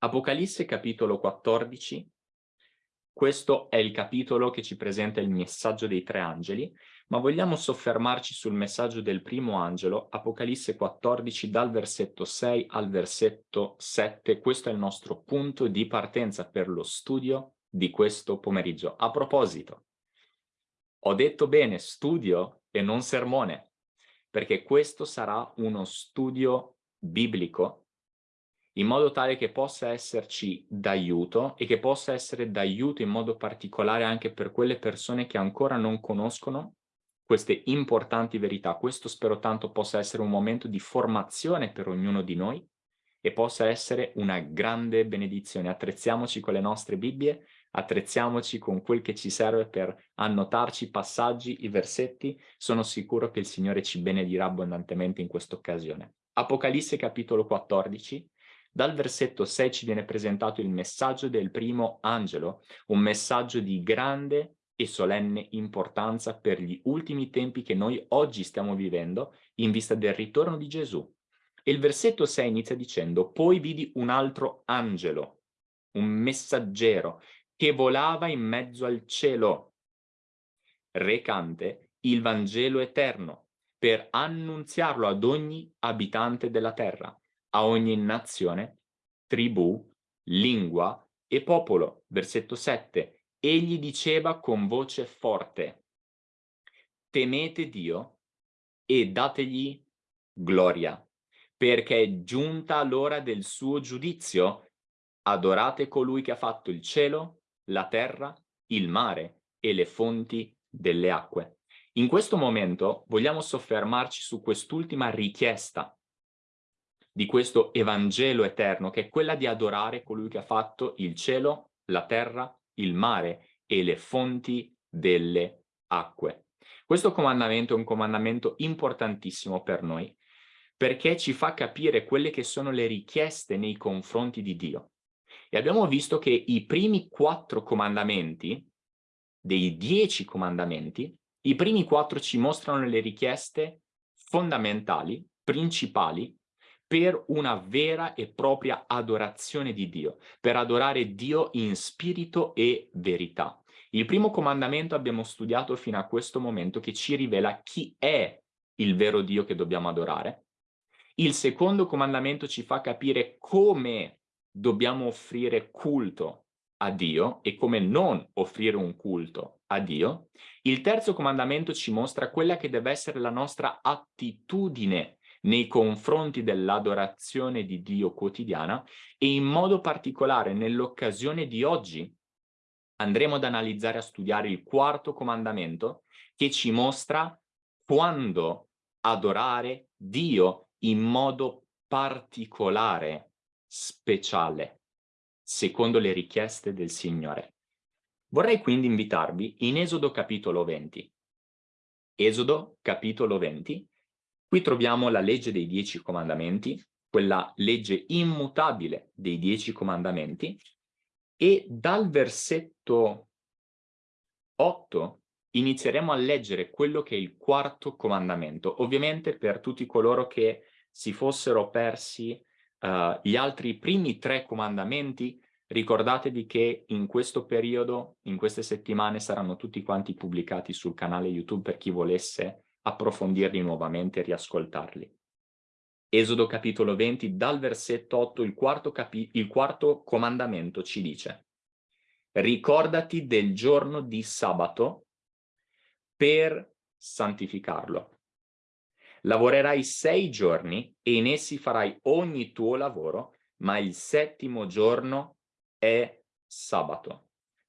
Apocalisse capitolo 14, questo è il capitolo che ci presenta il messaggio dei tre angeli, ma vogliamo soffermarci sul messaggio del primo angelo, Apocalisse 14, dal versetto 6 al versetto 7. Questo è il nostro punto di partenza per lo studio di questo pomeriggio. A proposito, ho detto bene studio e non sermone, perché questo sarà uno studio biblico in modo tale che possa esserci d'aiuto e che possa essere d'aiuto in modo particolare anche per quelle persone che ancora non conoscono queste importanti verità. Questo spero tanto possa essere un momento di formazione per ognuno di noi e possa essere una grande benedizione. Attrezziamoci con le nostre Bibbie, attrezziamoci con quel che ci serve per annotarci i passaggi, i versetti. Sono sicuro che il Signore ci benedirà abbondantemente in questa occasione. Apocalisse capitolo 14, dal versetto 6 ci viene presentato il messaggio del primo angelo, un messaggio di grande e solenne importanza per gli ultimi tempi che noi oggi stiamo vivendo in vista del ritorno di Gesù. E il versetto 6 inizia dicendo, poi vidi un altro angelo, un messaggero, che volava in mezzo al cielo, recante il Vangelo eterno, per annunziarlo ad ogni abitante della terra a ogni nazione, tribù, lingua e popolo. Versetto 7. Egli diceva con voce forte, temete Dio e dategli gloria, perché è giunta l'ora del suo giudizio. Adorate colui che ha fatto il cielo, la terra, il mare e le fonti delle acque. In questo momento vogliamo soffermarci su quest'ultima richiesta di questo Evangelo eterno, che è quella di adorare colui che ha fatto il cielo, la terra, il mare e le fonti delle acque. Questo comandamento è un comandamento importantissimo per noi, perché ci fa capire quelle che sono le richieste nei confronti di Dio. E abbiamo visto che i primi quattro comandamenti, dei dieci comandamenti, i primi quattro ci mostrano le richieste fondamentali, principali, per una vera e propria adorazione di Dio, per adorare Dio in spirito e verità. Il primo comandamento abbiamo studiato fino a questo momento che ci rivela chi è il vero Dio che dobbiamo adorare. Il secondo comandamento ci fa capire come dobbiamo offrire culto a Dio e come non offrire un culto a Dio. Il terzo comandamento ci mostra quella che deve essere la nostra attitudine nei confronti dell'adorazione di Dio quotidiana e in modo particolare nell'occasione di oggi andremo ad analizzare, a studiare il quarto comandamento che ci mostra quando adorare Dio in modo particolare, speciale, secondo le richieste del Signore. Vorrei quindi invitarvi in Esodo capitolo 20. Esodo capitolo 20, Qui troviamo la legge dei dieci comandamenti, quella legge immutabile dei dieci comandamenti, e dal versetto 8 inizieremo a leggere quello che è il quarto comandamento. Ovviamente per tutti coloro che si fossero persi uh, gli altri primi tre comandamenti, ricordatevi che in questo periodo, in queste settimane, saranno tutti quanti pubblicati sul canale YouTube per chi volesse approfondirli nuovamente e riascoltarli. Esodo capitolo 20, dal versetto 8, il quarto, il quarto comandamento ci dice Ricordati del giorno di sabato per santificarlo. Lavorerai sei giorni e in essi farai ogni tuo lavoro, ma il settimo giorno è sabato.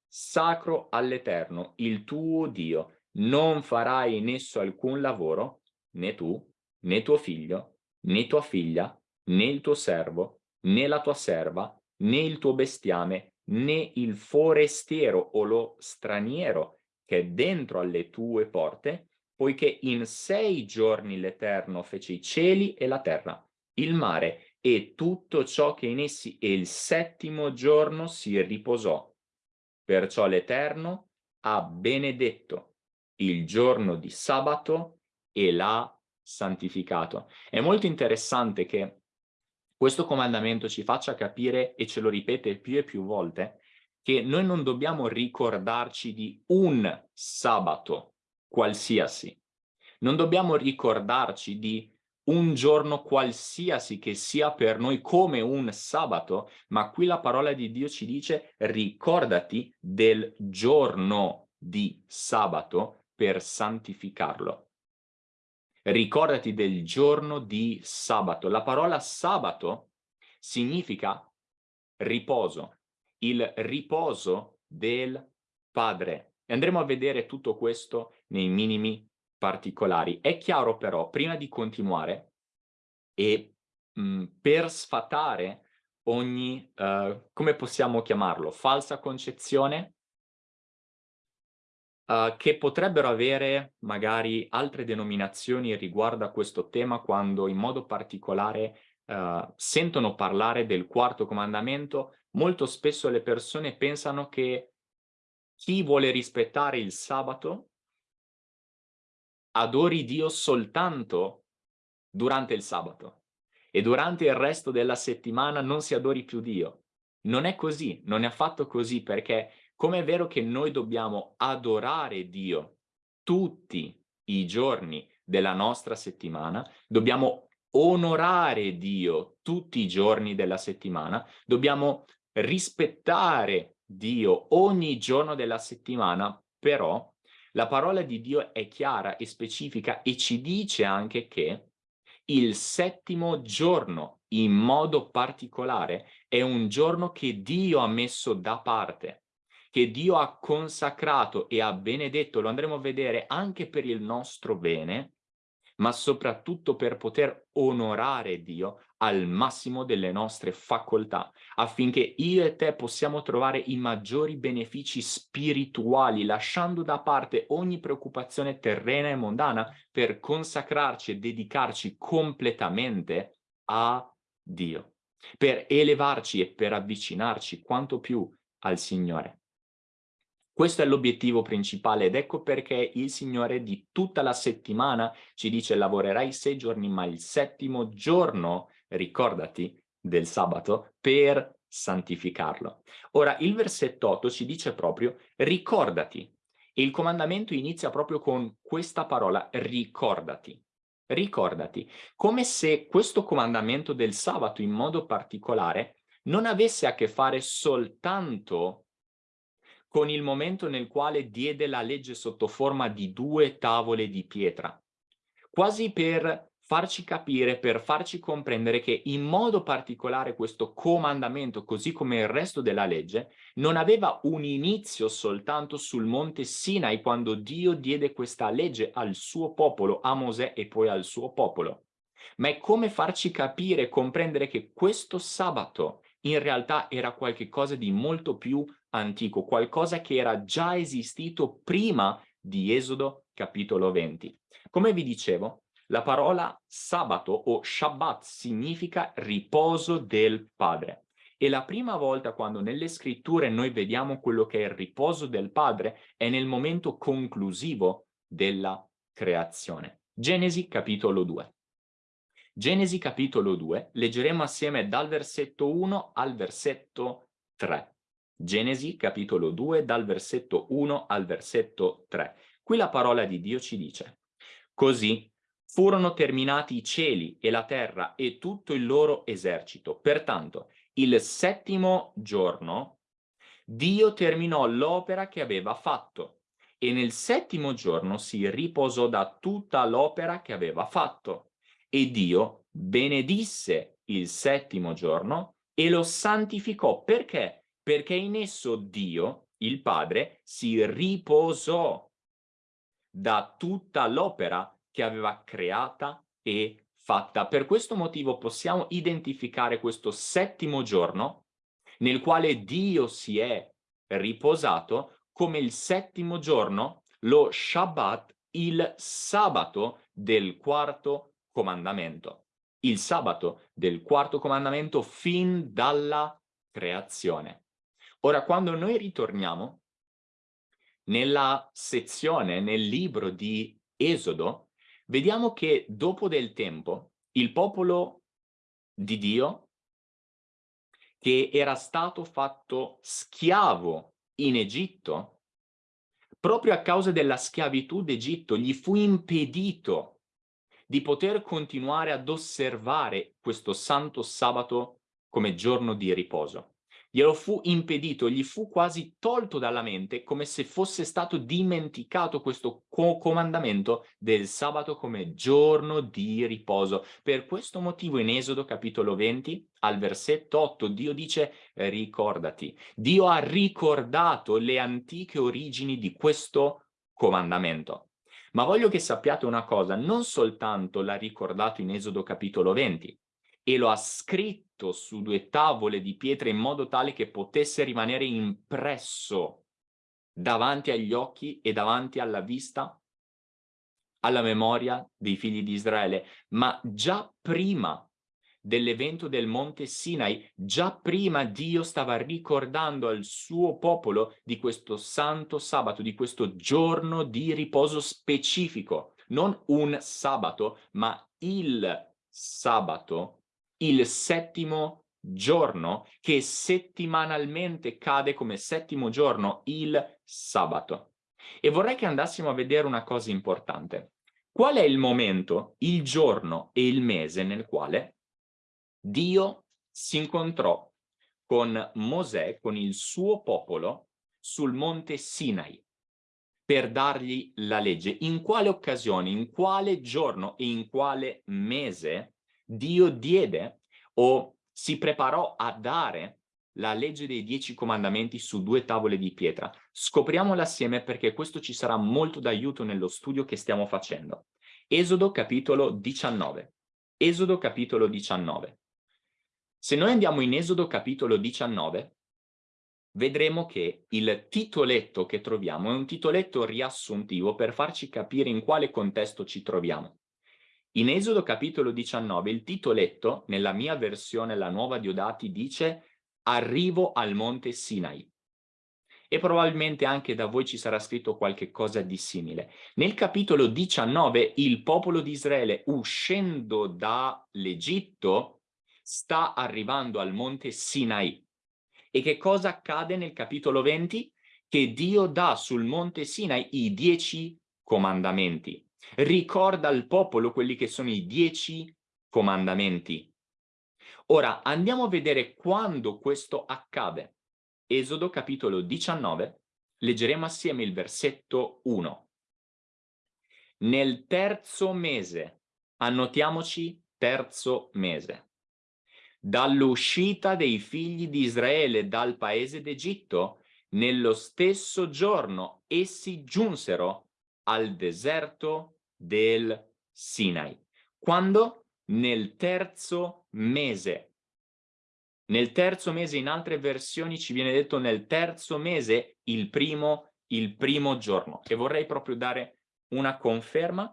Sacro all'Eterno, il tuo Dio, non farai in esso alcun lavoro, né tu, né tuo figlio, né tua figlia, né il tuo servo, né la tua serva, né il tuo bestiame, né il forestiero o lo straniero che è dentro alle tue porte, poiché in sei giorni l'Eterno fece i cieli e la terra, il mare e tutto ciò che in essi e il settimo giorno si riposò. Perciò l'Eterno ha benedetto il giorno di sabato e l'ha santificato. È molto interessante che questo comandamento ci faccia capire, e ce lo ripete più e più volte, che noi non dobbiamo ricordarci di un sabato qualsiasi. Non dobbiamo ricordarci di un giorno qualsiasi che sia per noi come un sabato, ma qui la parola di Dio ci dice ricordati del giorno di sabato per santificarlo. Ricordati del giorno di sabato. La parola sabato significa riposo, il riposo del Padre. E andremo a vedere tutto questo nei minimi particolari. È chiaro però, prima di continuare, e mh, per sfatare ogni, uh, come possiamo chiamarlo, falsa concezione uh, che potrebbero avere magari altre denominazioni riguardo a questo tema quando in modo particolare uh, sentono parlare del quarto comandamento, molto spesso le persone pensano che chi vuole rispettare il sabato adori Dio soltanto durante il sabato e durante il resto della settimana non si adori più Dio. Non è così, non è affatto così perché come è vero che noi dobbiamo adorare Dio tutti i giorni della nostra settimana, dobbiamo onorare Dio tutti i giorni della settimana, dobbiamo rispettare Dio ogni giorno della settimana, però la parola di Dio è chiara e specifica e ci dice anche che il settimo giorno, in modo particolare, è un giorno che Dio ha messo da parte, che Dio ha consacrato e ha benedetto, lo andremo a vedere anche per il nostro bene, ma soprattutto per poter onorare Dio al massimo delle nostre facoltà, affinché io e te possiamo trovare i maggiori benefici spirituali, lasciando da parte ogni preoccupazione terrena e mondana per consacrarci e dedicarci completamente a Dio, per elevarci e per avvicinarci quanto più al Signore. Questo è l'obiettivo principale ed ecco perché il Signore di tutta la settimana ci dice lavorerai sei giorni ma il settimo giorno ricordati del sabato per santificarlo. Ora il versetto 8 ci dice proprio ricordati e il comandamento inizia proprio con questa parola ricordati. Ricordati, come se questo comandamento del sabato in modo particolare non avesse a che fare soltanto con il momento nel quale diede la legge sotto forma di due tavole di pietra, quasi per farci capire, per farci comprendere che in modo particolare questo comandamento, così come il resto della legge, non aveva un inizio soltanto sul monte Sinai quando Dio diede questa legge al suo popolo, a Mosè e poi al suo popolo, ma è come farci capire e comprendere che questo sabato in realtà era qualcosa di molto più antico, qualcosa che era già esistito prima di Esodo capitolo 20. Come vi dicevo, la parola sabato o Shabbat significa riposo del Padre. E la prima volta quando nelle scritture noi vediamo quello che è il riposo del Padre è nel momento conclusivo della creazione. Genesi capitolo 2. Genesi capitolo 2, leggeremo assieme dal versetto 1 al versetto 3. Genesi capitolo 2 dal versetto 1 al versetto 3. Qui la parola di Dio ci dice Così furono terminati i cieli e la terra e tutto il loro esercito. Pertanto, il settimo giorno Dio terminò l'opera che aveva fatto e nel settimo giorno si riposò da tutta l'opera che aveva fatto. E Dio benedisse il settimo giorno e lo santificò. Perché? Perché in esso Dio, il Padre, si riposò da tutta l'opera che aveva creata e fatta. Per questo motivo possiamo identificare questo settimo giorno nel quale Dio si è riposato come il settimo giorno, lo Shabbat, il sabato del quarto comandamento. Il sabato del quarto comandamento fin dalla creazione. Ora, quando noi ritorniamo nella sezione, nel libro di Esodo, vediamo che dopo del tempo il popolo di Dio che era stato fatto schiavo in Egitto, proprio a causa della schiavitù d'Egitto gli fu impedito di poter continuare ad osservare questo santo sabato come giorno di riposo glielo fu impedito, gli fu quasi tolto dalla mente come se fosse stato dimenticato questo co comandamento del sabato come giorno di riposo. Per questo motivo in Esodo capitolo 20 al versetto 8 Dio dice ricordati. Dio ha ricordato le antiche origini di questo comandamento. Ma voglio che sappiate una cosa, non soltanto l'ha ricordato in Esodo capitolo 20, e lo ha scritto su due tavole di pietra in modo tale che potesse rimanere impresso davanti agli occhi e davanti alla vista, alla memoria dei figli di Israele. Ma già prima dell'evento del monte Sinai, già prima Dio stava ricordando al suo popolo di questo santo sabato, di questo giorno di riposo specifico, non un sabato, ma il sabato il settimo giorno che settimanalmente cade come settimo giorno, il sabato. E vorrei che andassimo a vedere una cosa importante. Qual è il momento, il giorno e il mese nel quale Dio si incontrò con Mosè, con il suo popolo, sul monte Sinai per dargli la legge. In quale occasione, in quale giorno e in quale mese Dio diede o si preparò a dare la legge dei dieci comandamenti su due tavole di pietra. Scopriamola assieme perché questo ci sarà molto d'aiuto nello studio che stiamo facendo. Esodo capitolo 19. Esodo capitolo 19. Se noi andiamo in Esodo capitolo 19, vedremo che il titoletto che troviamo è un titoletto riassuntivo per farci capire in quale contesto ci troviamo. In Esodo capitolo 19 il titoletto, nella mia versione, la nuova Diodati, dice Arrivo al monte Sinai. E probabilmente anche da voi ci sarà scritto qualche cosa di simile. Nel capitolo 19 il popolo di Israele, uscendo dall'Egitto, sta arrivando al monte Sinai. E che cosa accade nel capitolo 20? Che Dio dà sul monte Sinai i dieci comandamenti ricorda al popolo quelli che sono i dieci comandamenti. Ora andiamo a vedere quando questo accade. Esodo capitolo 19, leggeremo assieme il versetto 1. Nel terzo mese, annotiamoci terzo mese, dall'uscita dei figli di Israele dal paese d'Egitto, nello stesso giorno essi giunsero al deserto del Sinai. Quando? Nel terzo mese. Nel terzo mese, in altre versioni ci viene detto nel terzo mese, il primo, il primo giorno. E vorrei proprio dare una conferma,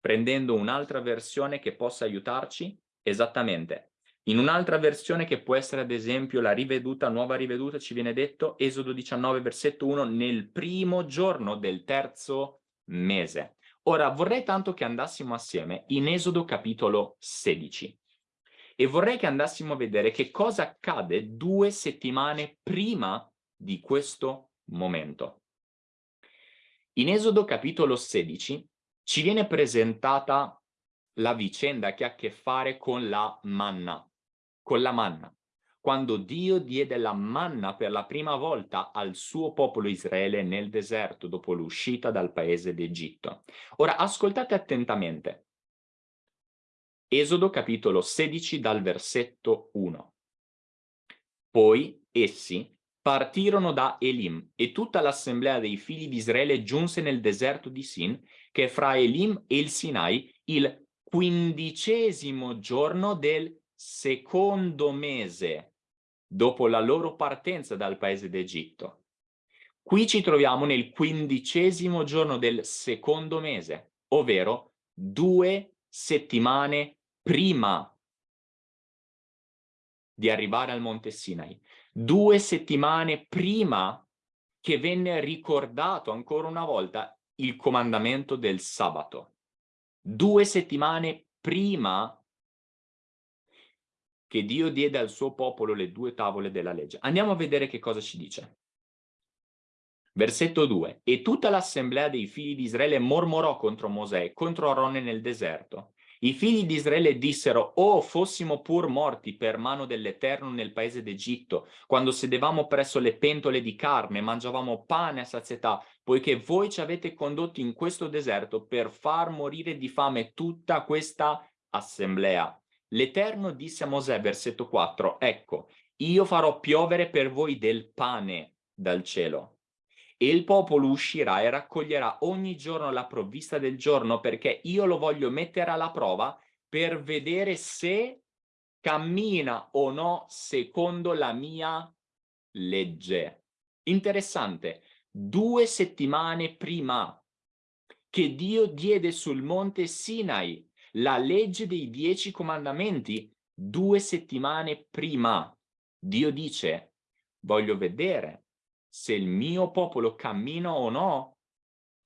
prendendo un'altra versione che possa aiutarci, esattamente. In un'altra versione che può essere ad esempio la riveduta, nuova riveduta, ci viene detto, Esodo 19, versetto 1, nel primo giorno del terzo mese. Ora vorrei tanto che andassimo assieme in Esodo capitolo 16 e vorrei che andassimo a vedere che cosa accade due settimane prima di questo momento. In Esodo capitolo 16 ci viene presentata la vicenda che ha a che fare con la manna, con la manna quando Dio diede la manna per la prima volta al suo popolo Israele nel deserto dopo l'uscita dal paese d'Egitto. Ora ascoltate attentamente. Esodo capitolo 16 dal versetto 1. Poi essi partirono da Elim e tutta l'assemblea dei figli di Israele giunse nel deserto di Sin, che è fra Elim e il Sinai, il quindicesimo giorno del secondo mese dopo la loro partenza dal paese d'Egitto. Qui ci troviamo nel quindicesimo giorno del secondo mese, ovvero due settimane prima di arrivare al Monte Sinai, due settimane prima che venne ricordato ancora una volta il comandamento del sabato. Due settimane prima che Dio diede al suo popolo le due tavole della legge. Andiamo a vedere che cosa ci dice. Versetto 2. E tutta l'assemblea dei figli di Israele mormorò contro Mosè e contro Aronne nel deserto. I figli di Israele dissero, oh, fossimo pur morti per mano dell'Eterno nel paese d'Egitto, quando sedevamo presso le pentole di carne, mangiavamo pane a sazietà, poiché voi ci avete condotti in questo deserto per far morire di fame tutta questa assemblea. L'Eterno disse a Mosè, versetto 4, ecco, io farò piovere per voi del pane dal cielo e il popolo uscirà e raccoglierà ogni giorno la provvista del giorno perché io lo voglio mettere alla prova per vedere se cammina o no secondo la mia legge. Interessante, due settimane prima che Dio diede sul monte Sinai la legge dei dieci comandamenti, due settimane prima, Dio dice, voglio vedere se il mio popolo cammina o no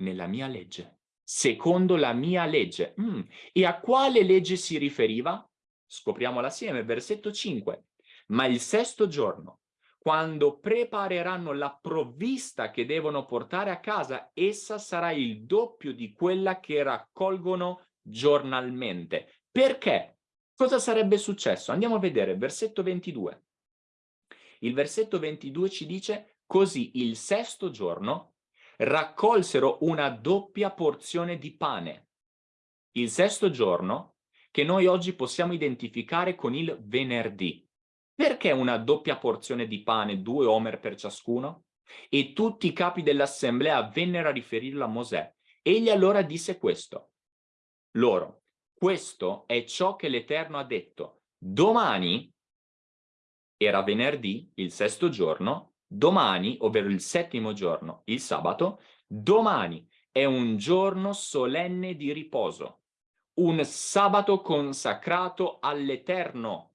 nella mia legge, secondo la mia legge. Mm. E a quale legge si riferiva? Scopriamola assieme, versetto 5. Ma il sesto giorno, quando prepareranno la provvista che devono portare a casa, essa sarà il doppio di quella che raccolgono giornalmente. Perché? Cosa sarebbe successo? Andiamo a vedere, versetto 22. Il versetto 22 ci dice Così il sesto giorno raccolsero una doppia porzione di pane. Il sesto giorno che noi oggi possiamo identificare con il venerdì. Perché una doppia porzione di pane, due omer per ciascuno? E tutti i capi dell'assemblea vennero a riferirlo a Mosè. Egli allora disse questo. Loro, questo è ciò che l'Eterno ha detto. Domani, era venerdì, il sesto giorno, Domani, ovvero il settimo giorno, il sabato, domani è un giorno solenne di riposo, un sabato consacrato all'Eterno.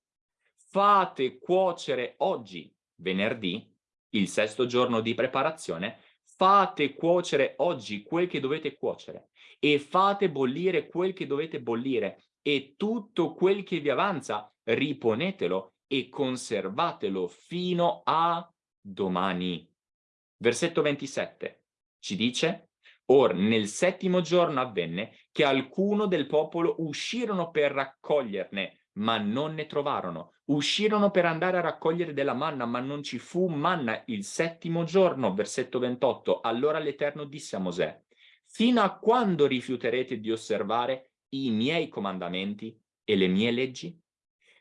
Fate cuocere oggi, venerdì, il sesto giorno di preparazione, fate cuocere oggi quel che dovete cuocere e fate bollire quel che dovete bollire e tutto quel che vi avanza riponetelo e conservatelo fino a domani. Versetto 27 ci dice, Or nel settimo giorno avvenne che alcuno del popolo uscirono per raccoglierne, ma non ne trovarono. Uscirono per andare a raccogliere della manna, ma non ci fu manna il settimo giorno. Versetto 28. Allora l'Eterno disse a Mosè, fino a quando rifiuterete di osservare i miei comandamenti e le mie leggi?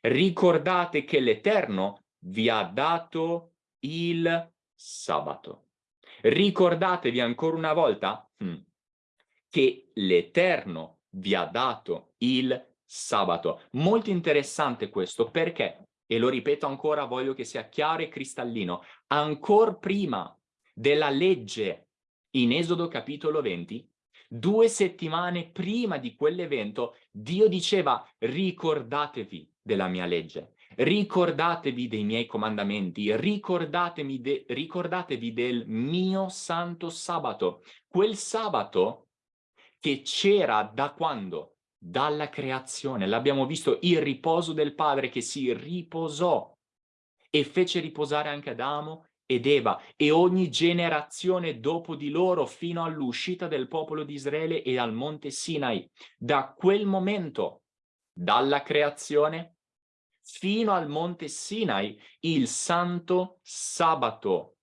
Ricordate che l'Eterno vi ha dato il sabato. Ricordatevi ancora una volta hmm, che l'Eterno vi ha dato il sabato. Molto interessante questo, perché? E lo ripeto ancora, voglio che sia chiaro e cristallino. Ancora prima della legge in Esodo capitolo 20, due settimane prima di quell'evento, Dio diceva ricordatevi della mia legge ricordatevi dei miei comandamenti, de ricordatevi del mio santo sabato, quel sabato che c'era da quando? Dalla creazione, l'abbiamo visto, il riposo del Padre che si riposò e fece riposare anche Adamo ed Eva e ogni generazione dopo di loro fino all'uscita del popolo di Israele e al monte Sinai. Da quel momento, dalla creazione fino al monte Sinai, il santo sabato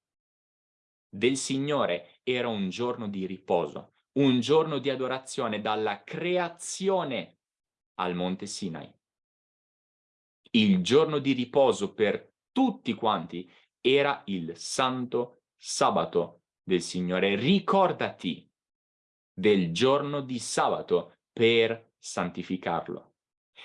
del Signore era un giorno di riposo, un giorno di adorazione dalla creazione al monte Sinai. Il giorno di riposo per tutti quanti era il santo sabato del Signore. Ricordati del giorno di sabato per santificarlo.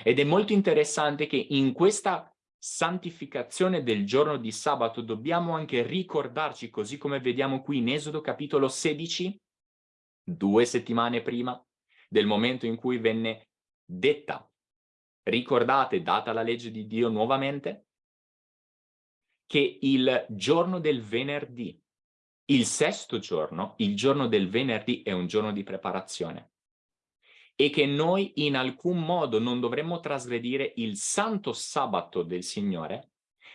Ed è molto interessante che in questa santificazione del giorno di sabato dobbiamo anche ricordarci, così come vediamo qui in Esodo capitolo 16, due settimane prima del momento in cui venne detta, ricordate, data la legge di Dio nuovamente, che il giorno del venerdì, il sesto giorno, il giorno del venerdì è un giorno di preparazione. e che noi in alcun modo non dovremmo trasgredire il santo sabato del Signore,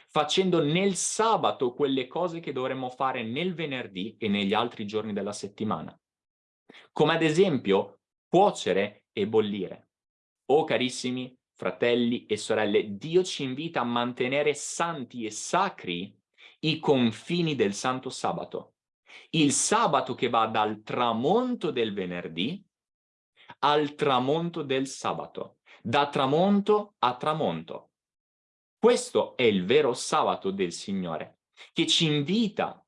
facendo nel sabato quelle cose che dovremmo fare nel venerdì e negli altri giorni della settimana. Come ad esempio cuocere e bollire. Oh carissimi fratelli e sorelle, Dio ci invita a mantenere santi e sacri i confini del santo sabato. Il sabato che va dal tramonto del venerdì al tramonto del sabato, da tramonto a tramonto. Questo è il vero sabato del Signore, che ci invita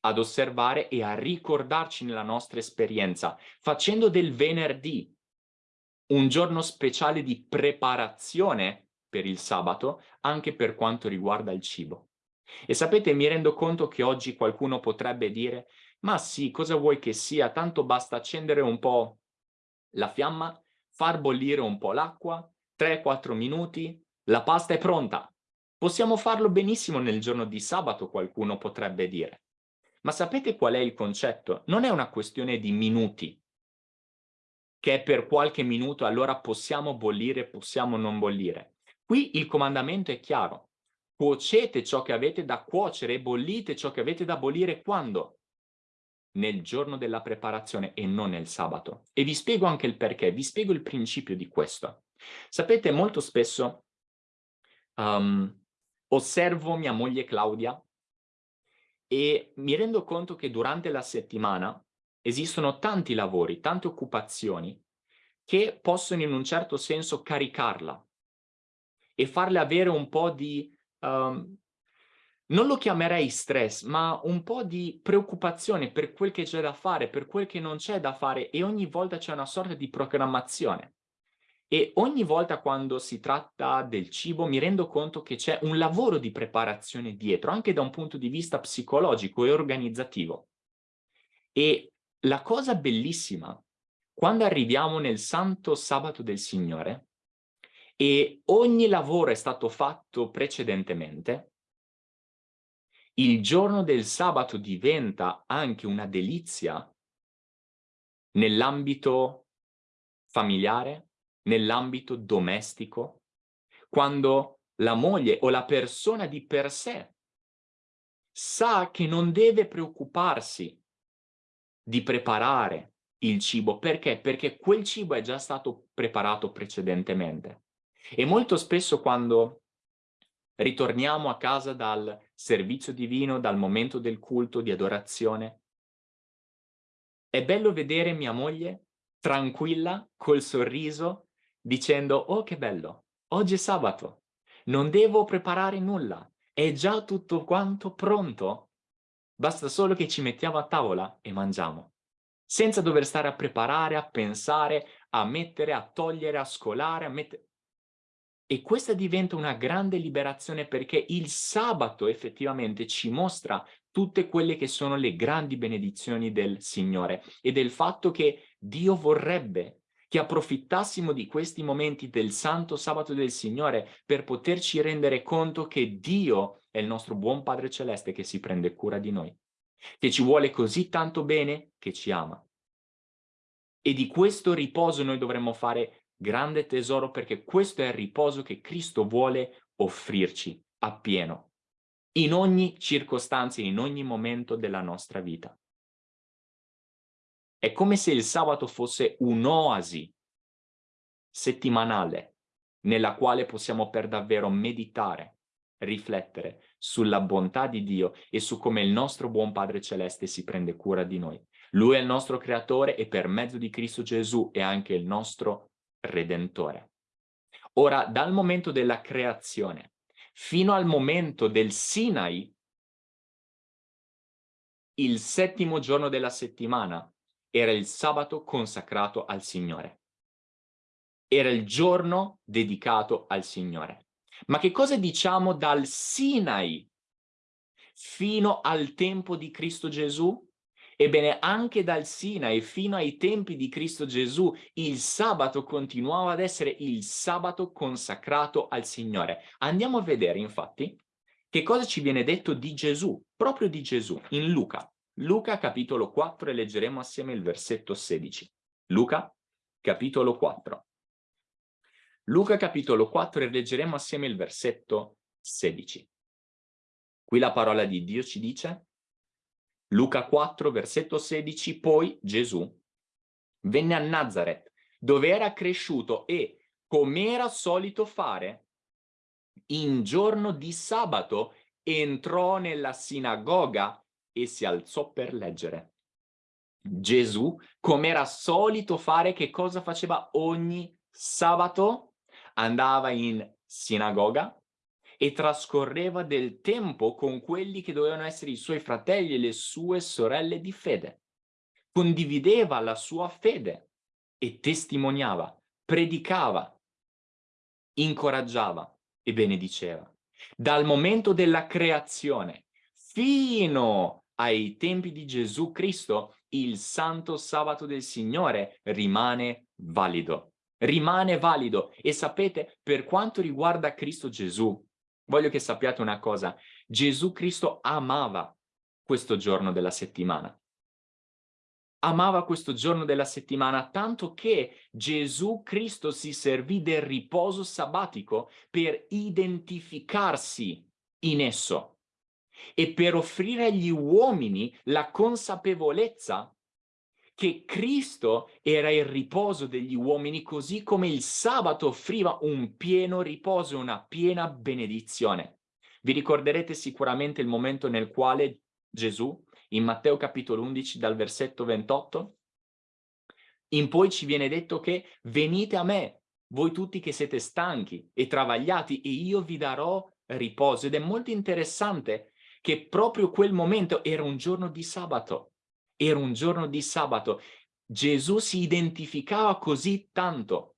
ad osservare e a ricordarci nella nostra esperienza, facendo del venerdì un giorno speciale di preparazione per il sabato, anche per quanto riguarda il cibo. E sapete, mi rendo conto che oggi qualcuno potrebbe dire ma sì, cosa vuoi che sia, tanto basta accendere un po' la fiamma, far bollire un po' l'acqua, 3-4 minuti, la pasta è pronta. Possiamo farlo benissimo nel giorno di sabato, qualcuno potrebbe dire. Ma sapete qual è il concetto? Non è una questione di minuti, che per qualche minuto allora possiamo bollire, possiamo non bollire. Qui il comandamento è chiaro. Cuocete ciò che avete da cuocere e bollite ciò che avete da bollire quando? Nel giorno della preparazione e non nel sabato. E vi spiego anche il perché, vi spiego il principio di questo. Sapete, molto spesso um, osservo mia moglie Claudia e mi rendo conto che durante la settimana esistono tanti lavori, tante occupazioni che possono in un certo senso caricarla e farle avere un po' di, um, non lo chiamerei stress, ma un po' di preoccupazione per quel che c'è da fare, per quel che non c'è da fare e ogni volta c'è una sorta di programmazione. E ogni volta quando si tratta del cibo mi rendo conto che c'è un lavoro di preparazione dietro, anche da un punto di vista psicologico e organizzativo. E la cosa bellissima, quando arriviamo nel santo sabato del Signore e ogni lavoro è stato fatto precedentemente, il giorno del sabato diventa anche una delizia nell'ambito familiare, nell'ambito domestico, quando la moglie o la persona di per sé sa che non deve preoccuparsi di preparare il cibo. Perché? Perché quel cibo è già stato preparato precedentemente. E molto spesso quando ritorniamo a casa dal servizio divino, dal momento del culto, di adorazione, è bello vedere mia moglie tranquilla, col sorriso, dicendo «Oh, che bello! Oggi è sabato, non devo preparare nulla, è già tutto quanto pronto, basta solo che ci mettiamo a tavola e mangiamo» senza dover stare a preparare, a pensare, a mettere, a togliere, a scolare, a mettere... E questa diventa una grande liberazione perché il sabato effettivamente ci mostra tutte quelle che sono le grandi benedizioni del Signore e del fatto che Dio vorrebbe che approfittassimo di questi momenti del santo sabato del Signore per poterci rendere conto che Dio è il nostro buon Padre Celeste che si prende cura di noi, che ci vuole così tanto bene che ci ama. E di questo riposo noi dovremmo fare grande tesoro perché questo è il riposo che Cristo vuole offrirci appieno, in ogni circostanza, in ogni momento della nostra vita. È come se il sabato fosse un'oasi settimanale nella quale possiamo per davvero meditare, riflettere sulla bontà di Dio e su come il nostro buon Padre Celeste si prende cura di noi. Lui è il nostro creatore e per mezzo di Cristo Gesù è anche il nostro redentore. Ora, dal momento della creazione fino al momento del Sinai, il settimo giorno della settimana era il sabato consacrato al Signore. Era il giorno dedicato al Signore. Ma che cosa diciamo dal Sinai fino al tempo di Cristo Gesù? Ebbene, anche dal Sinai fino ai tempi di Cristo Gesù, il sabato continuava ad essere il sabato consacrato al Signore. Andiamo a vedere, infatti, che cosa ci viene detto di Gesù, proprio di Gesù, in Luca. Luca capitolo 4 e leggeremo assieme il versetto 16. Luca capitolo 4. Luca capitolo 4 e leggeremo assieme il versetto 16. Qui la parola di Dio ci dice, Luca 4 versetto 16, poi Gesù venne a Nazareth, dove era cresciuto e, come era solito fare, in giorno di sabato entrò nella sinagoga e si alzò per leggere. Gesù, come era solito fare, che cosa faceva ogni sabato? Andava in sinagoga e trascorreva del tempo con quelli che dovevano essere i suoi fratelli e le sue sorelle di fede. Condivideva la sua fede e testimoniava, predicava, incoraggiava e benediceva. Dal momento della creazione fino ai tempi di Gesù Cristo, il santo sabato del Signore rimane valido. Rimane valido. E sapete, per quanto riguarda Cristo Gesù, voglio che sappiate una cosa, Gesù Cristo amava questo giorno della settimana. Amava questo giorno della settimana tanto che Gesù Cristo si servì del riposo sabbatico per identificarsi in esso e per offrire agli uomini la consapevolezza che Cristo era il riposo degli uomini così come il sabato offriva un pieno riposo una piena benedizione. Vi ricorderete sicuramente il momento nel quale Gesù, in Matteo capitolo 11 dal versetto 28, in poi ci viene detto che venite a me, voi tutti che siete stanchi e travagliati e io vi darò riposo. Ed è molto interessante che proprio quel momento era un giorno di sabato, era un giorno di sabato. Gesù si identificava così tanto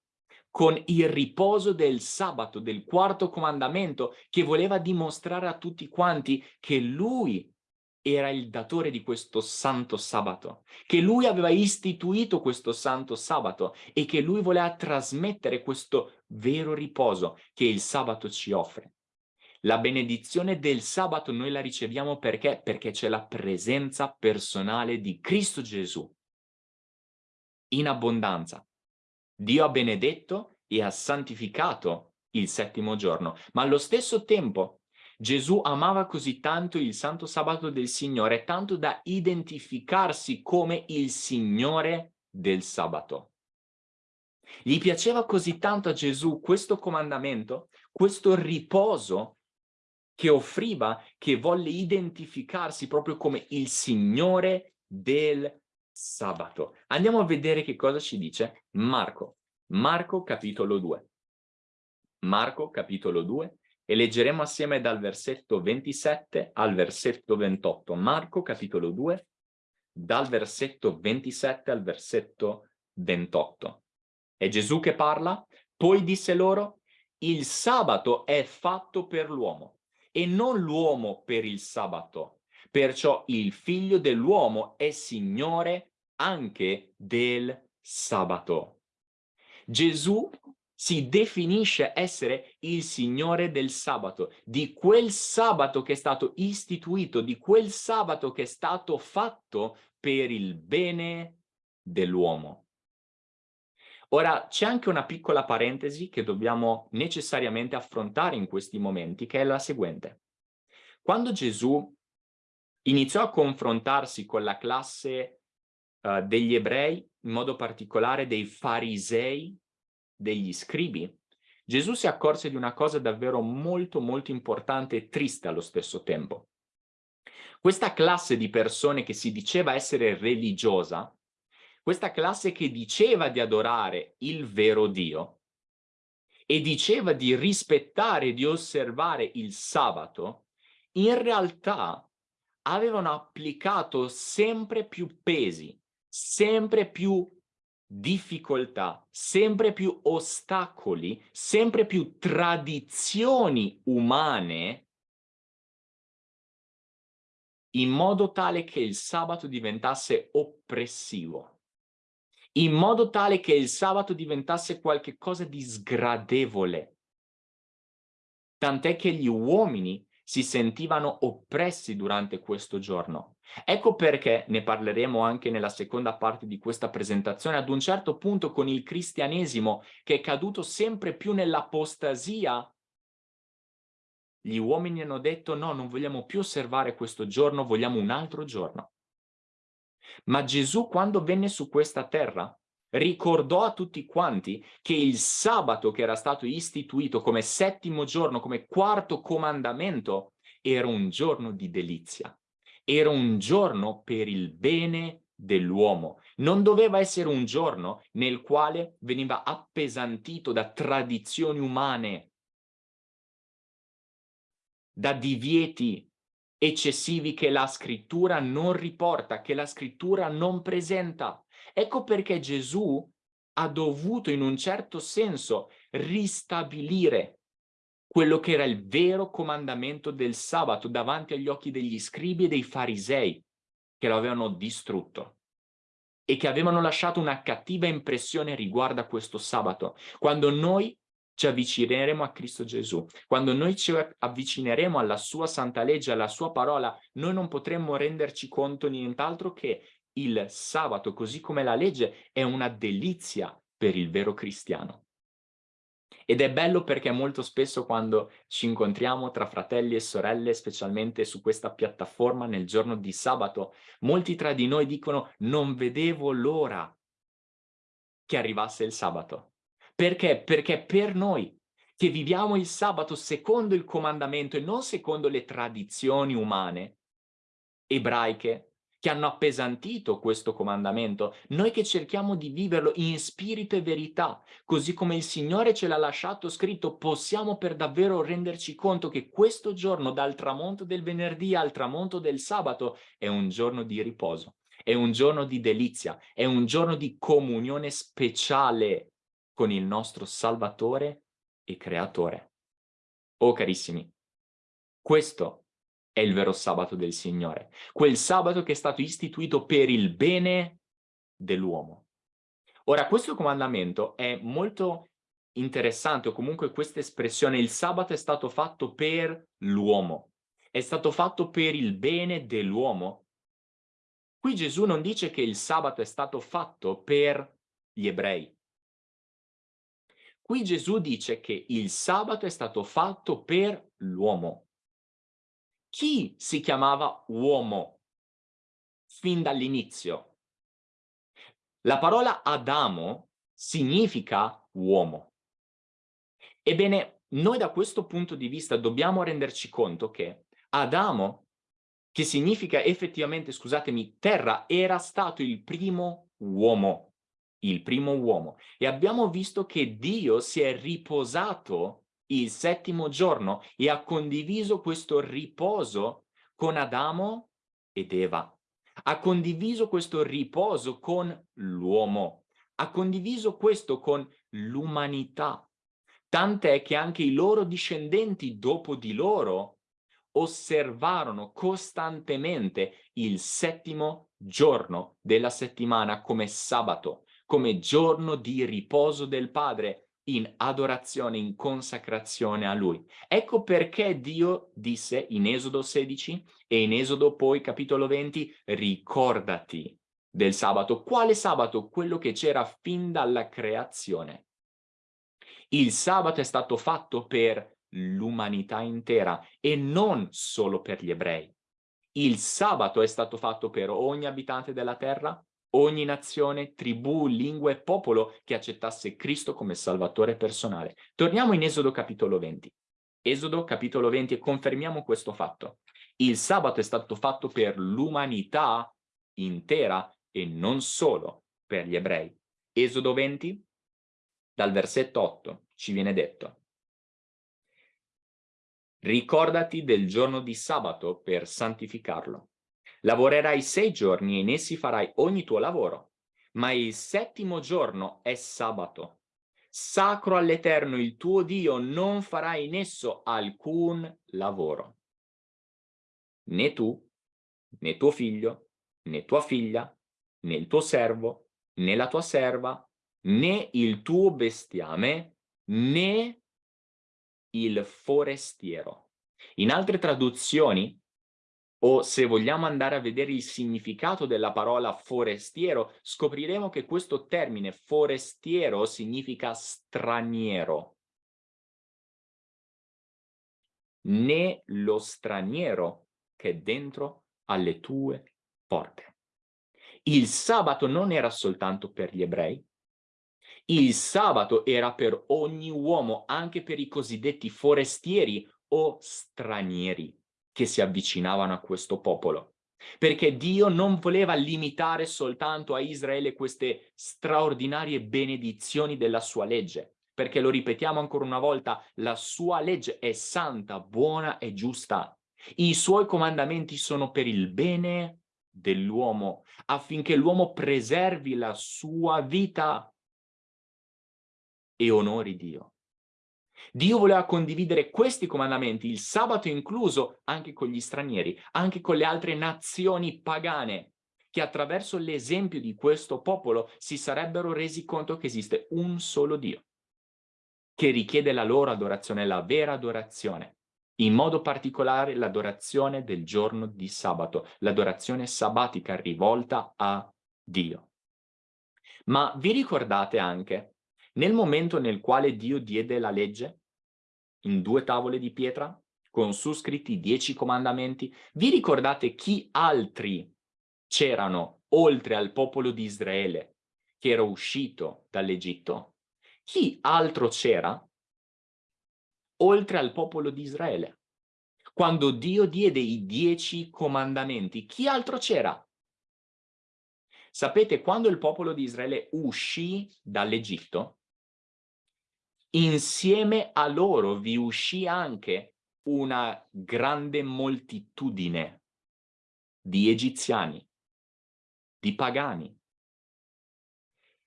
con il riposo del sabato, del quarto comandamento, che voleva dimostrare a tutti quanti che lui era il datore di questo santo sabato, che lui aveva istituito questo santo sabato e che lui voleva trasmettere questo vero riposo che il sabato ci offre. La benedizione del sabato noi la riceviamo perché? Perché c'è la presenza personale di Cristo Gesù in abbondanza. Dio ha benedetto e ha santificato il settimo giorno, ma allo stesso tempo Gesù amava così tanto il santo sabato del Signore, tanto da identificarsi come il Signore del sabato. Gli piaceva così tanto a Gesù questo comandamento, questo riposo che offriva, che volle identificarsi proprio come il Signore del sabato. Andiamo a vedere che cosa ci dice Marco. Marco capitolo 2. Marco capitolo 2 e leggeremo assieme dal versetto 27 al versetto 28. Marco capitolo 2 dal versetto 27 al versetto 28. È Gesù che parla? Poi disse loro, il sabato è fatto per l'uomo e non l'uomo per il sabato. Perciò il figlio dell'uomo è signore anche del sabato. Gesù si definisce essere il signore del sabato, di quel sabato che è stato istituito, di quel sabato che è stato fatto per il bene dell'uomo. Ora, c'è anche una piccola parentesi che dobbiamo necessariamente affrontare in questi momenti, che è la seguente. Quando Gesù iniziò a confrontarsi con la classe uh, degli ebrei, in modo particolare dei farisei, degli scribi, Gesù si accorse di una cosa davvero molto molto importante e triste allo stesso tempo. Questa classe di persone che si diceva essere religiosa questa classe che diceva di adorare il vero Dio e diceva di rispettare e di osservare il sabato, in realtà avevano applicato sempre più pesi, sempre più difficoltà, sempre più ostacoli, sempre più tradizioni umane in modo tale che il sabato diventasse oppressivo in modo tale che il sabato diventasse qualcosa di sgradevole. Tant'è che gli uomini si sentivano oppressi durante questo giorno. Ecco perché, ne parleremo anche nella seconda parte di questa presentazione, ad un certo punto con il cristianesimo che è caduto sempre più nell'apostasia, gli uomini hanno detto no, non vogliamo più osservare questo giorno, vogliamo un altro giorno. Ma Gesù quando venne su questa terra ricordò a tutti quanti che il sabato che era stato istituito come settimo giorno, come quarto comandamento, era un giorno di delizia, era un giorno per il bene dell'uomo. Non doveva essere un giorno nel quale veniva appesantito da tradizioni umane, da divieti eccessivi che la scrittura non riporta, che la scrittura non presenta. Ecco perché Gesù ha dovuto in un certo senso ristabilire quello che era il vero comandamento del sabato davanti agli occhi degli scribi e dei farisei che lo avevano distrutto e che avevano lasciato una cattiva impressione riguardo a questo sabato. Quando noi ci avvicineremo a Cristo Gesù, quando noi ci avvicineremo alla sua santa legge, alla sua parola, noi non potremmo renderci conto nient'altro che il sabato, così come la legge, è una delizia per il vero cristiano. Ed è bello perché molto spesso quando ci incontriamo tra fratelli e sorelle, specialmente su questa piattaforma nel giorno di sabato, molti tra di noi dicono non vedevo l'ora che arrivasse il sabato. Perché? Perché per noi che viviamo il sabato secondo il comandamento e non secondo le tradizioni umane, ebraiche, che hanno appesantito questo comandamento, noi che cerchiamo di viverlo in spirito e verità, così come il Signore ce l'ha lasciato scritto, possiamo per davvero renderci conto che questo giorno, dal tramonto del venerdì al tramonto del sabato, è un giorno di riposo, è un giorno di delizia, è un giorno di comunione speciale con il nostro Salvatore e Creatore. Oh carissimi, questo è il vero sabato del Signore, quel sabato che è stato istituito per il bene dell'uomo. Ora, questo comandamento è molto interessante, o comunque questa espressione, il sabato è stato fatto per l'uomo, è stato fatto per il bene dell'uomo. Qui Gesù non dice che il sabato è stato fatto per gli ebrei. Qui Gesù dice che il sabato è stato fatto per l'uomo chi si chiamava uomo fin dall'inizio? La parola Adamo significa uomo. Ebbene, noi da questo punto di vista dobbiamo renderci conto che Adamo, che significa effettivamente, scusatemi, terra, era stato il primo uomo, il primo uomo. E abbiamo visto che Dio si è riposato il settimo giorno e ha condiviso questo riposo con Adamo ed Eva. Ha condiviso questo riposo con l'uomo. Ha condiviso questo con l'umanità. Tant'è che anche i loro discendenti dopo di loro osservarono costantemente il settimo giorno della settimana come sabato, come giorno di riposo del Padre in adorazione, in consacrazione a Lui. Ecco perché Dio disse in Esodo 16 e in Esodo poi capitolo 20, ricordati del sabato. Quale sabato? Quello che c'era fin dalla creazione. Il sabato è stato fatto per l'umanità intera e non solo per gli ebrei. Il sabato è stato fatto per ogni abitante della terra, ogni nazione, tribù, lingua e popolo che accettasse Cristo come Salvatore personale. Torniamo in Esodo capitolo 20. Esodo capitolo 20 e confermiamo questo fatto. Il sabato è stato fatto per l'umanità intera e non solo per gli ebrei. Esodo 20, dal versetto 8, ci viene detto Ricordati del giorno di sabato per santificarlo. Lavorerai sei giorni e in essi farai ogni tuo lavoro, ma il settimo giorno è sabato. Sacro all'Eterno il tuo Dio, non farai in esso alcun lavoro. Né tu, né tuo figlio, né tua figlia, né il tuo servo, né la tua serva, né il tuo bestiame, né il forestiero In altre traduzioni, o se vogliamo andare a vedere il significato della parola forestiero, scopriremo che questo termine forestiero significa straniero. Né lo straniero che è dentro alle tue porte. Il sabato non era soltanto per gli ebrei, il sabato era per ogni uomo, anche per i cosiddetti forestieri o stranieri che si avvicinavano a questo popolo. Perché Dio non voleva limitare soltanto a Israele queste straordinarie benedizioni della sua legge. Perché lo ripetiamo ancora una volta, la sua legge è santa, buona e giusta. I suoi comandamenti sono per il bene dell'uomo, affinché l'uomo preservi la sua vita e onori Dio. Dio voleva condividere questi comandamenti, il sabato incluso, anche con gli stranieri, anche con le altre nazioni pagane, che attraverso l'esempio di questo popolo si sarebbero resi conto che esiste un solo Dio, che richiede la loro adorazione, la vera adorazione, in modo particolare l'adorazione del giorno di sabato, l'adorazione sabbatica rivolta a Dio. Ma vi ricordate anche nel momento nel quale Dio diede la legge, in due tavole di pietra, con su scritti dieci comandamenti, vi ricordate chi altri c'erano oltre al popolo di Israele che era uscito dall'Egitto? Chi altro c'era oltre al popolo di Israele? Quando Dio diede i dieci comandamenti, chi altro c'era? Sapete, quando il popolo di Israele uscì dall'Egitto, insieme a loro vi uscì anche una grande moltitudine di egiziani, di pagani,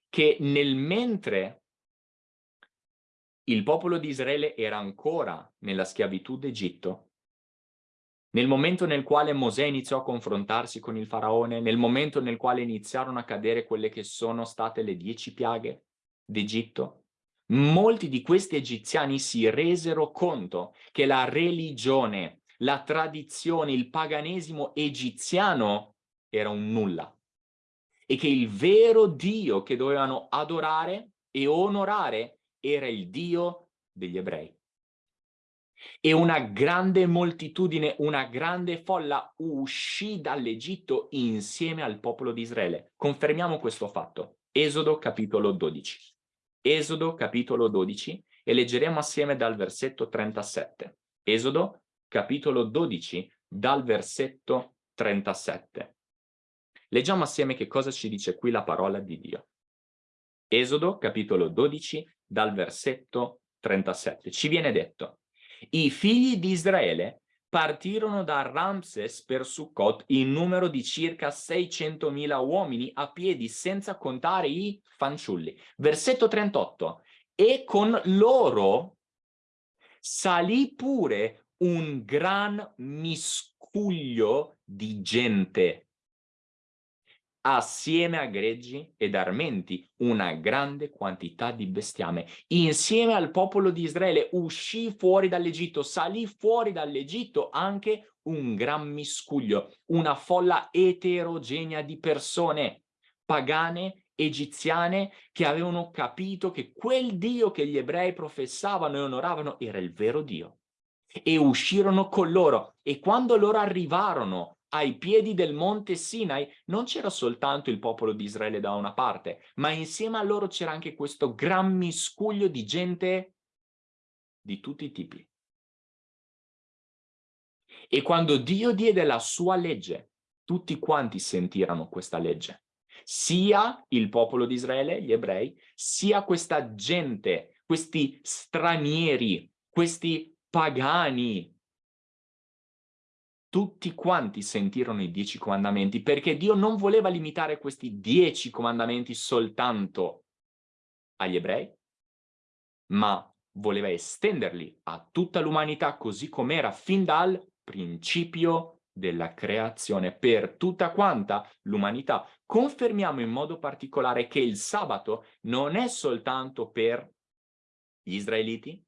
che nel mentre il popolo di Israele era ancora nella schiavitù d'Egitto, nel momento nel quale Mosè iniziò a confrontarsi con il faraone, nel momento nel quale iniziarono a cadere quelle che sono state le dieci piaghe d'Egitto, molti di questi egiziani si resero conto che la religione, la tradizione, il paganesimo egiziano era un nulla e che il vero Dio che dovevano adorare e onorare era il Dio degli ebrei. E una grande moltitudine, una grande folla uscì dall'Egitto insieme al popolo di Israele. Confermiamo questo fatto. Esodo capitolo 12. Esodo capitolo 12 e leggeremo assieme dal versetto 37. Esodo capitolo 12 dal versetto 37. Leggiamo assieme che cosa ci dice qui la parola di Dio. Esodo capitolo 12 dal versetto 37. Ci viene detto, i figli di Israele partirono da Ramses per Sukkot in numero di circa 600.000 uomini a piedi, senza contare i fanciulli. Versetto 38. E con loro salì pure un gran miscuglio di gente assieme a greggi ed armenti, una grande quantità di bestiame. Insieme al popolo di Israele uscì fuori dall'Egitto, salì fuori dall'Egitto anche un gran miscuglio, una folla eterogenea di persone pagane, egiziane, che avevano capito che quel Dio che gli ebrei professavano e onoravano era il vero Dio. E uscirono con loro, e quando loro arrivarono ai piedi del monte Sinai non c'era soltanto il popolo di Israele da una parte, ma insieme a loro c'era anche questo gran miscuglio di gente di tutti i tipi. E quando Dio diede la sua legge, tutti quanti sentirono questa legge. Sia il popolo di Israele, gli ebrei, sia questa gente, questi stranieri, questi pagani, tutti quanti sentirono i dieci comandamenti, perché Dio non voleva limitare questi dieci comandamenti soltanto agli ebrei, ma voleva estenderli a tutta l'umanità così com'era fin dal principio della creazione per tutta quanta l'umanità. Confermiamo in modo particolare che il sabato non è soltanto per gli israeliti,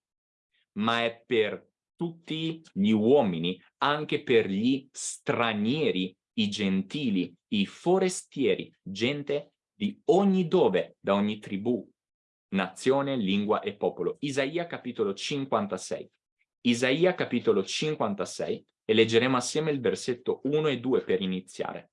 ma è per tutti gli uomini, anche per gli stranieri, i gentili, i forestieri, gente di ogni dove, da ogni tribù, nazione, lingua e popolo. Isaia capitolo 56. Isaia capitolo 56 e leggeremo assieme il versetto 1 e 2 per iniziare.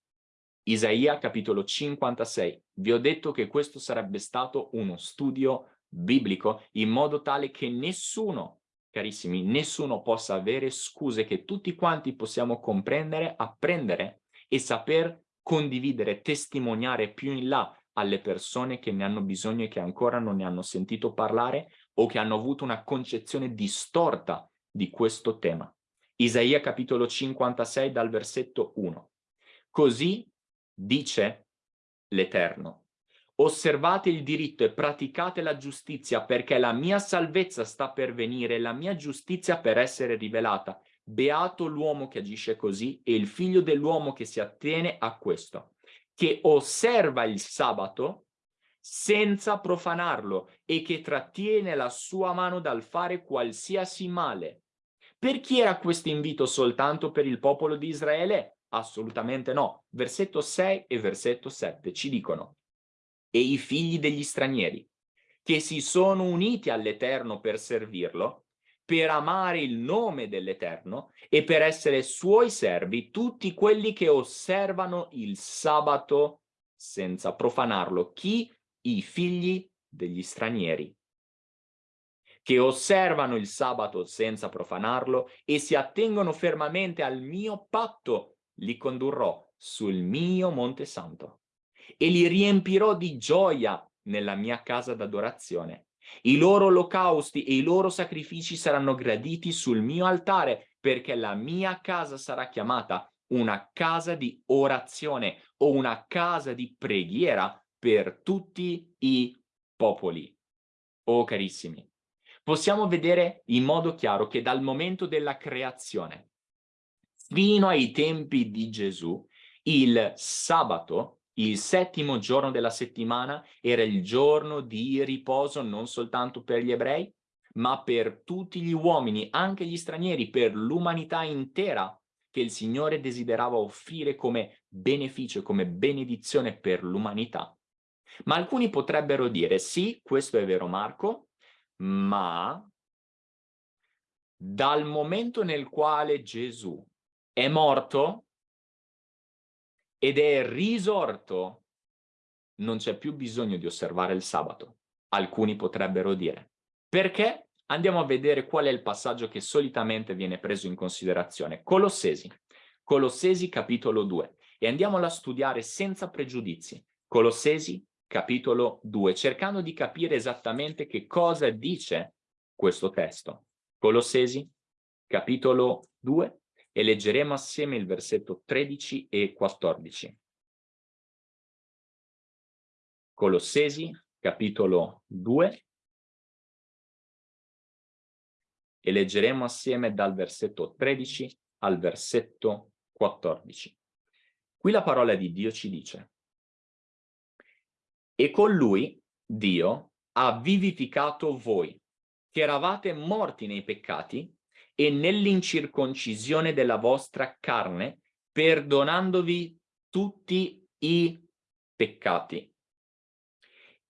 Isaia capitolo 56. Vi ho detto che questo sarebbe stato uno studio biblico in modo tale che nessuno, carissimi, nessuno possa avere scuse che tutti quanti possiamo comprendere, apprendere e saper condividere, testimoniare più in là alle persone che ne hanno bisogno e che ancora non ne hanno sentito parlare o che hanno avuto una concezione distorta di questo tema. Isaia capitolo 56 dal versetto 1. Così dice l'Eterno. Osservate il diritto e praticate la giustizia perché la mia salvezza sta per venire, la mia giustizia per essere rivelata. Beato l'uomo che agisce così e il figlio dell'uomo che si attiene a questo che osserva il sabato senza profanarlo e che trattiene la sua mano dal fare qualsiasi male. Per chi era questo invito soltanto per il popolo di Israele? Assolutamente no. Versetto 6 e versetto 7 ci dicono e i figli degli stranieri che si sono uniti all'Eterno per servirlo per amare il nome dell'Eterno e per essere suoi servi tutti quelli che osservano il sabato senza profanarlo. Chi? I figli degli stranieri che osservano il sabato senza profanarlo e si attengono fermamente al mio patto, li condurrò sul mio Monte Santo e li riempirò di gioia nella mia casa d'adorazione i loro olocausti e i loro sacrifici saranno graditi sul mio altare, perché la mia casa sarà chiamata una casa di orazione o una casa di preghiera per tutti i popoli. Oh carissimi, possiamo vedere in modo chiaro che dal momento della creazione fino ai tempi di Gesù, il sabato il settimo giorno della settimana era il giorno di riposo non soltanto per gli ebrei, ma per tutti gli uomini, anche gli stranieri, per l'umanità intera che il Signore desiderava offrire come beneficio, come benedizione per l'umanità. Ma alcuni potrebbero dire, sì, questo è vero Marco, ma dal momento nel quale Gesù è morto, ed è risorto, non c'è più bisogno di osservare il sabato. Alcuni potrebbero dire. Perché? Andiamo a vedere qual è il passaggio che solitamente viene preso in considerazione. Colossesi. Colossesi capitolo 2. E andiamola a studiare senza pregiudizi. Colossesi capitolo 2, cercando di capire esattamente che cosa dice questo testo. Colossesi capitolo 2, e leggeremo assieme il versetto 13 e 14. Colossesi, capitolo 2, e leggeremo assieme dal versetto 13 al versetto 14. Qui la parola di Dio ci dice E con lui, Dio, ha vivificato voi, che eravate morti nei peccati e nell'incirconcisione della vostra carne, perdonandovi tutti i peccati.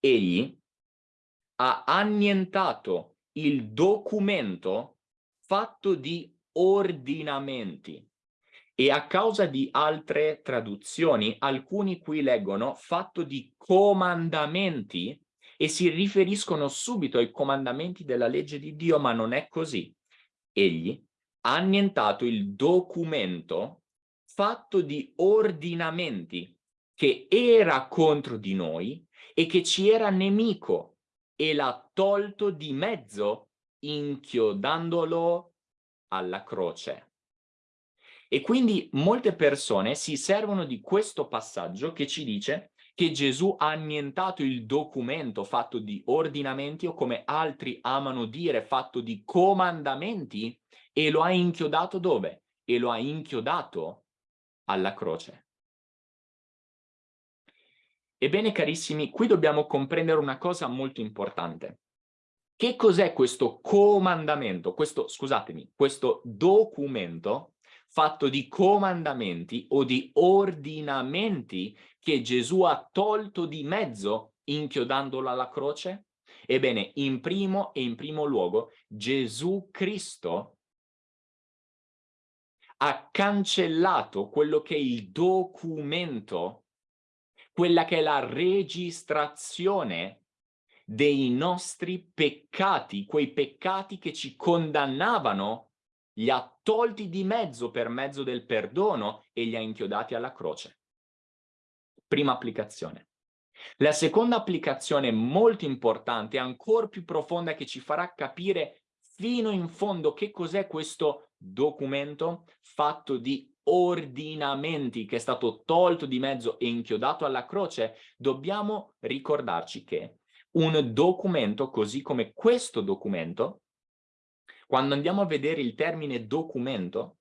Egli ha annientato il documento fatto di ordinamenti e a causa di altre traduzioni, alcuni qui leggono fatto di comandamenti e si riferiscono subito ai comandamenti della legge di Dio, ma non è così egli ha annientato il documento fatto di ordinamenti che era contro di noi e che ci era nemico e l'ha tolto di mezzo inchiodandolo alla croce. E quindi molte persone si servono di questo passaggio che ci dice che Gesù ha annientato il documento fatto di ordinamenti o come altri amano dire fatto di comandamenti e lo ha inchiodato dove? E lo ha inchiodato alla croce. Ebbene carissimi, qui dobbiamo comprendere una cosa molto importante. Che cos'è questo comandamento? Questo, scusatemi, questo documento fatto di comandamenti o di ordinamenti che Gesù ha tolto di mezzo inchiodandolo alla croce? Ebbene, in primo e in primo luogo, Gesù Cristo ha cancellato quello che è il documento, quella che è la registrazione dei nostri peccati, quei peccati che ci condannavano, li ha tolti di mezzo per mezzo del perdono e li ha inchiodati alla croce. Prima applicazione. La seconda applicazione molto importante, ancora più profonda, che ci farà capire fino in fondo che cos'è questo documento fatto di ordinamenti che è stato tolto di mezzo e inchiodato alla croce, dobbiamo ricordarci che un documento così come questo documento, quando andiamo a vedere il termine documento,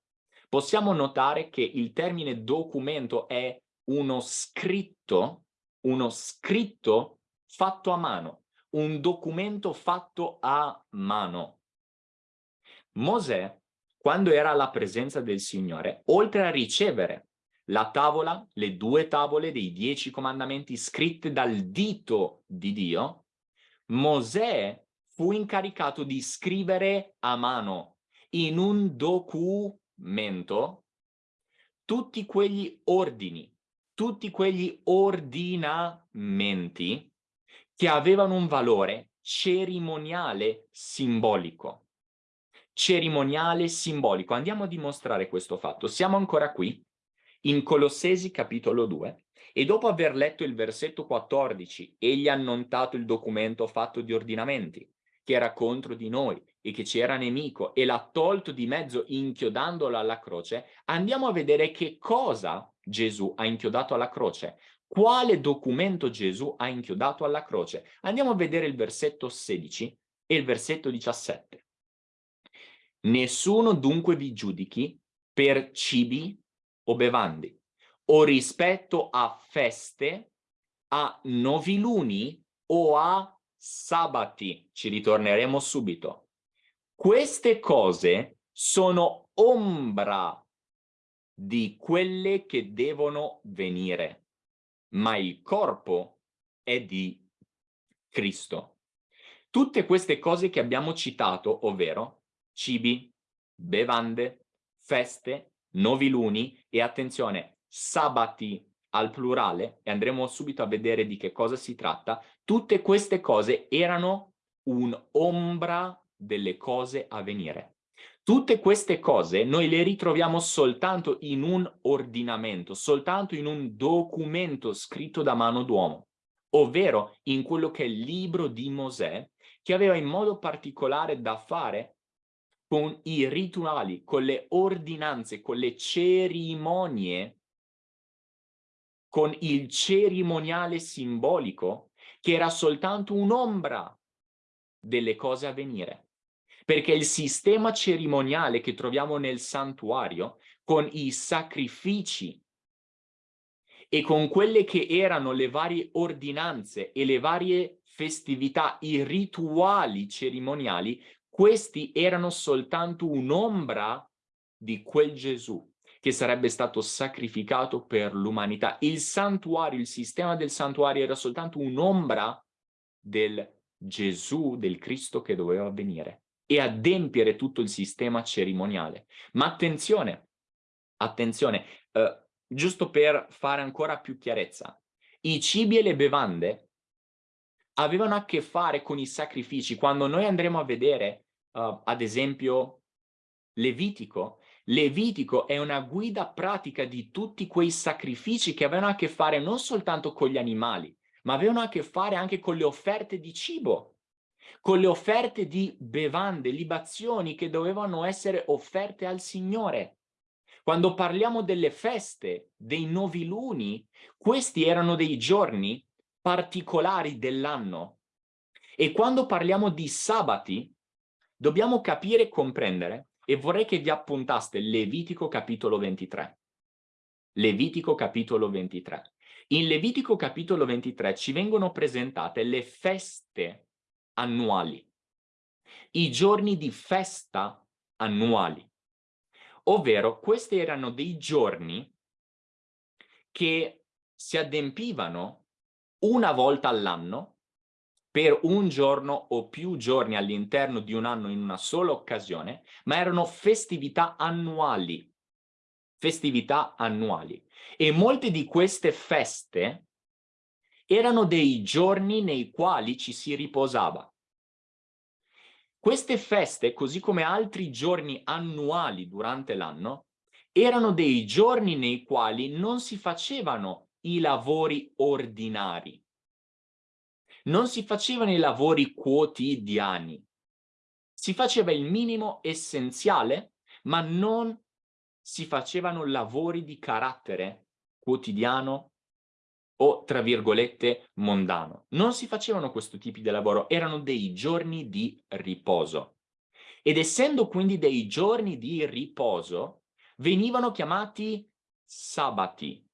possiamo notare che il termine documento è uno scritto, uno scritto fatto a mano, un documento fatto a mano. Mosè, quando era alla presenza del Signore, oltre a ricevere la tavola, le due tavole dei dieci comandamenti scritte dal dito di Dio, Mosè fu incaricato di scrivere a mano in un documento tutti quegli ordini, tutti quegli ordinamenti che avevano un valore cerimoniale simbolico. Cerimoniale simbolico. Andiamo a dimostrare questo fatto. Siamo ancora qui, in Colossesi capitolo 2, e dopo aver letto il versetto 14, egli ha annotato il documento fatto di ordinamenti, che era contro di noi e che ci era nemico, e l'ha tolto di mezzo inchiodandolo alla croce, andiamo a vedere che cosa Gesù ha inchiodato alla croce. Quale documento Gesù ha inchiodato alla croce? Andiamo a vedere il versetto 16 e il versetto 17. Nessuno dunque vi giudichi per cibi o bevandi, o rispetto a feste, a noviluni o a sabati. Ci ritorneremo subito. Queste cose sono ombra di quelle che devono venire, ma il corpo è di Cristo. Tutte queste cose che abbiamo citato, ovvero cibi, bevande, feste, noviluni e attenzione, sabati al plurale, e andremo subito a vedere di che cosa si tratta, tutte queste cose erano un'ombra delle cose a venire. Tutte queste cose noi le ritroviamo soltanto in un ordinamento, soltanto in un documento scritto da mano d'uomo, ovvero in quello che è il libro di Mosè, che aveva in modo particolare da fare con i rituali, con le ordinanze, con le cerimonie con il cerimoniale simbolico che era soltanto un'ombra delle cose a venire. Perché il sistema cerimoniale che troviamo nel santuario, con i sacrifici e con quelle che erano le varie ordinanze e le varie festività, i rituali cerimoniali, questi erano soltanto un'ombra di quel Gesù che sarebbe stato sacrificato per l'umanità. Il santuario, il sistema del santuario era soltanto un'ombra del Gesù, del Cristo che doveva venire e adempiere tutto il sistema cerimoniale. Ma attenzione, attenzione, eh, giusto per fare ancora più chiarezza, i cibi e le bevande avevano a che fare con i sacrifici. Quando noi andremo a vedere, uh, ad esempio, Levitico, Levitico è una guida pratica di tutti quei sacrifici che avevano a che fare non soltanto con gli animali, ma avevano a che fare anche con le offerte di cibo, con le offerte di bevande, libazioni che dovevano essere offerte al Signore. Quando parliamo delle feste, dei noviluni, questi erano dei giorni particolari dell'anno. E quando parliamo di sabati, dobbiamo capire e comprendere e vorrei che vi appuntaste Levitico capitolo 23. Levitico capitolo 23. In Levitico capitolo 23 ci vengono presentate le feste annuali. i giorni di festa annuali, ovvero questi erano dei giorni che si adempivano una volta all'anno per un giorno o più giorni all'interno di un anno in una sola occasione, ma erano festività annuali. Festività annuali. E molte di queste feste erano dei giorni nei quali ci si riposava. Queste feste, così come altri giorni annuali durante l'anno, erano dei giorni nei quali non si facevano i lavori ordinari. Non si facevano i lavori quotidiani. Si faceva il minimo essenziale, ma non si facevano lavori di carattere quotidiano o, tra virgolette, mondano. Non si facevano questo tipo di lavoro, erano dei giorni di riposo. Ed essendo quindi dei giorni di riposo, venivano chiamati sabati,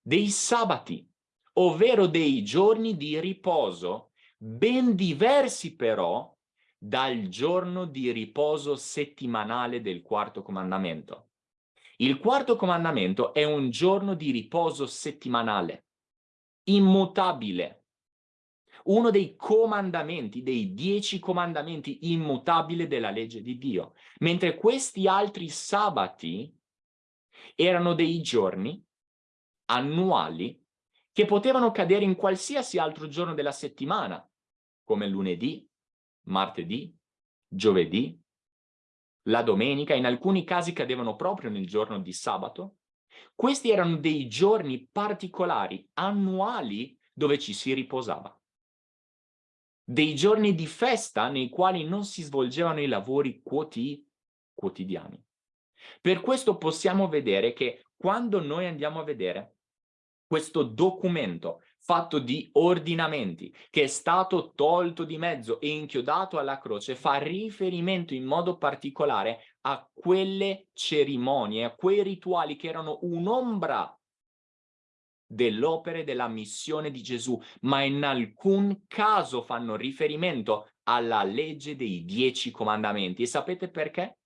dei sabati, ovvero dei giorni di riposo, ben diversi però dal giorno di riposo settimanale del quarto comandamento. Il quarto comandamento è un giorno di riposo settimanale immutabile. Uno dei comandamenti, dei dieci comandamenti immutabili della legge di Dio. Mentre questi altri sabati erano dei giorni annuali che potevano cadere in qualsiasi altro giorno della settimana, come lunedì, martedì, giovedì, la domenica, in alcuni casi cadevano proprio nel giorno di sabato, questi erano dei giorni particolari, annuali, dove ci si riposava. Dei giorni di festa nei quali non si svolgevano i lavori quoti quotidiani. Per questo possiamo vedere che quando noi andiamo a vedere questo documento fatto di ordinamenti che è stato tolto di mezzo e inchiodato alla croce fa riferimento in modo particolare a quelle cerimonie, a quei rituali che erano un'ombra dell'opera e della missione di Gesù, ma in alcun caso fanno riferimento alla legge dei dieci comandamenti. E sapete perché?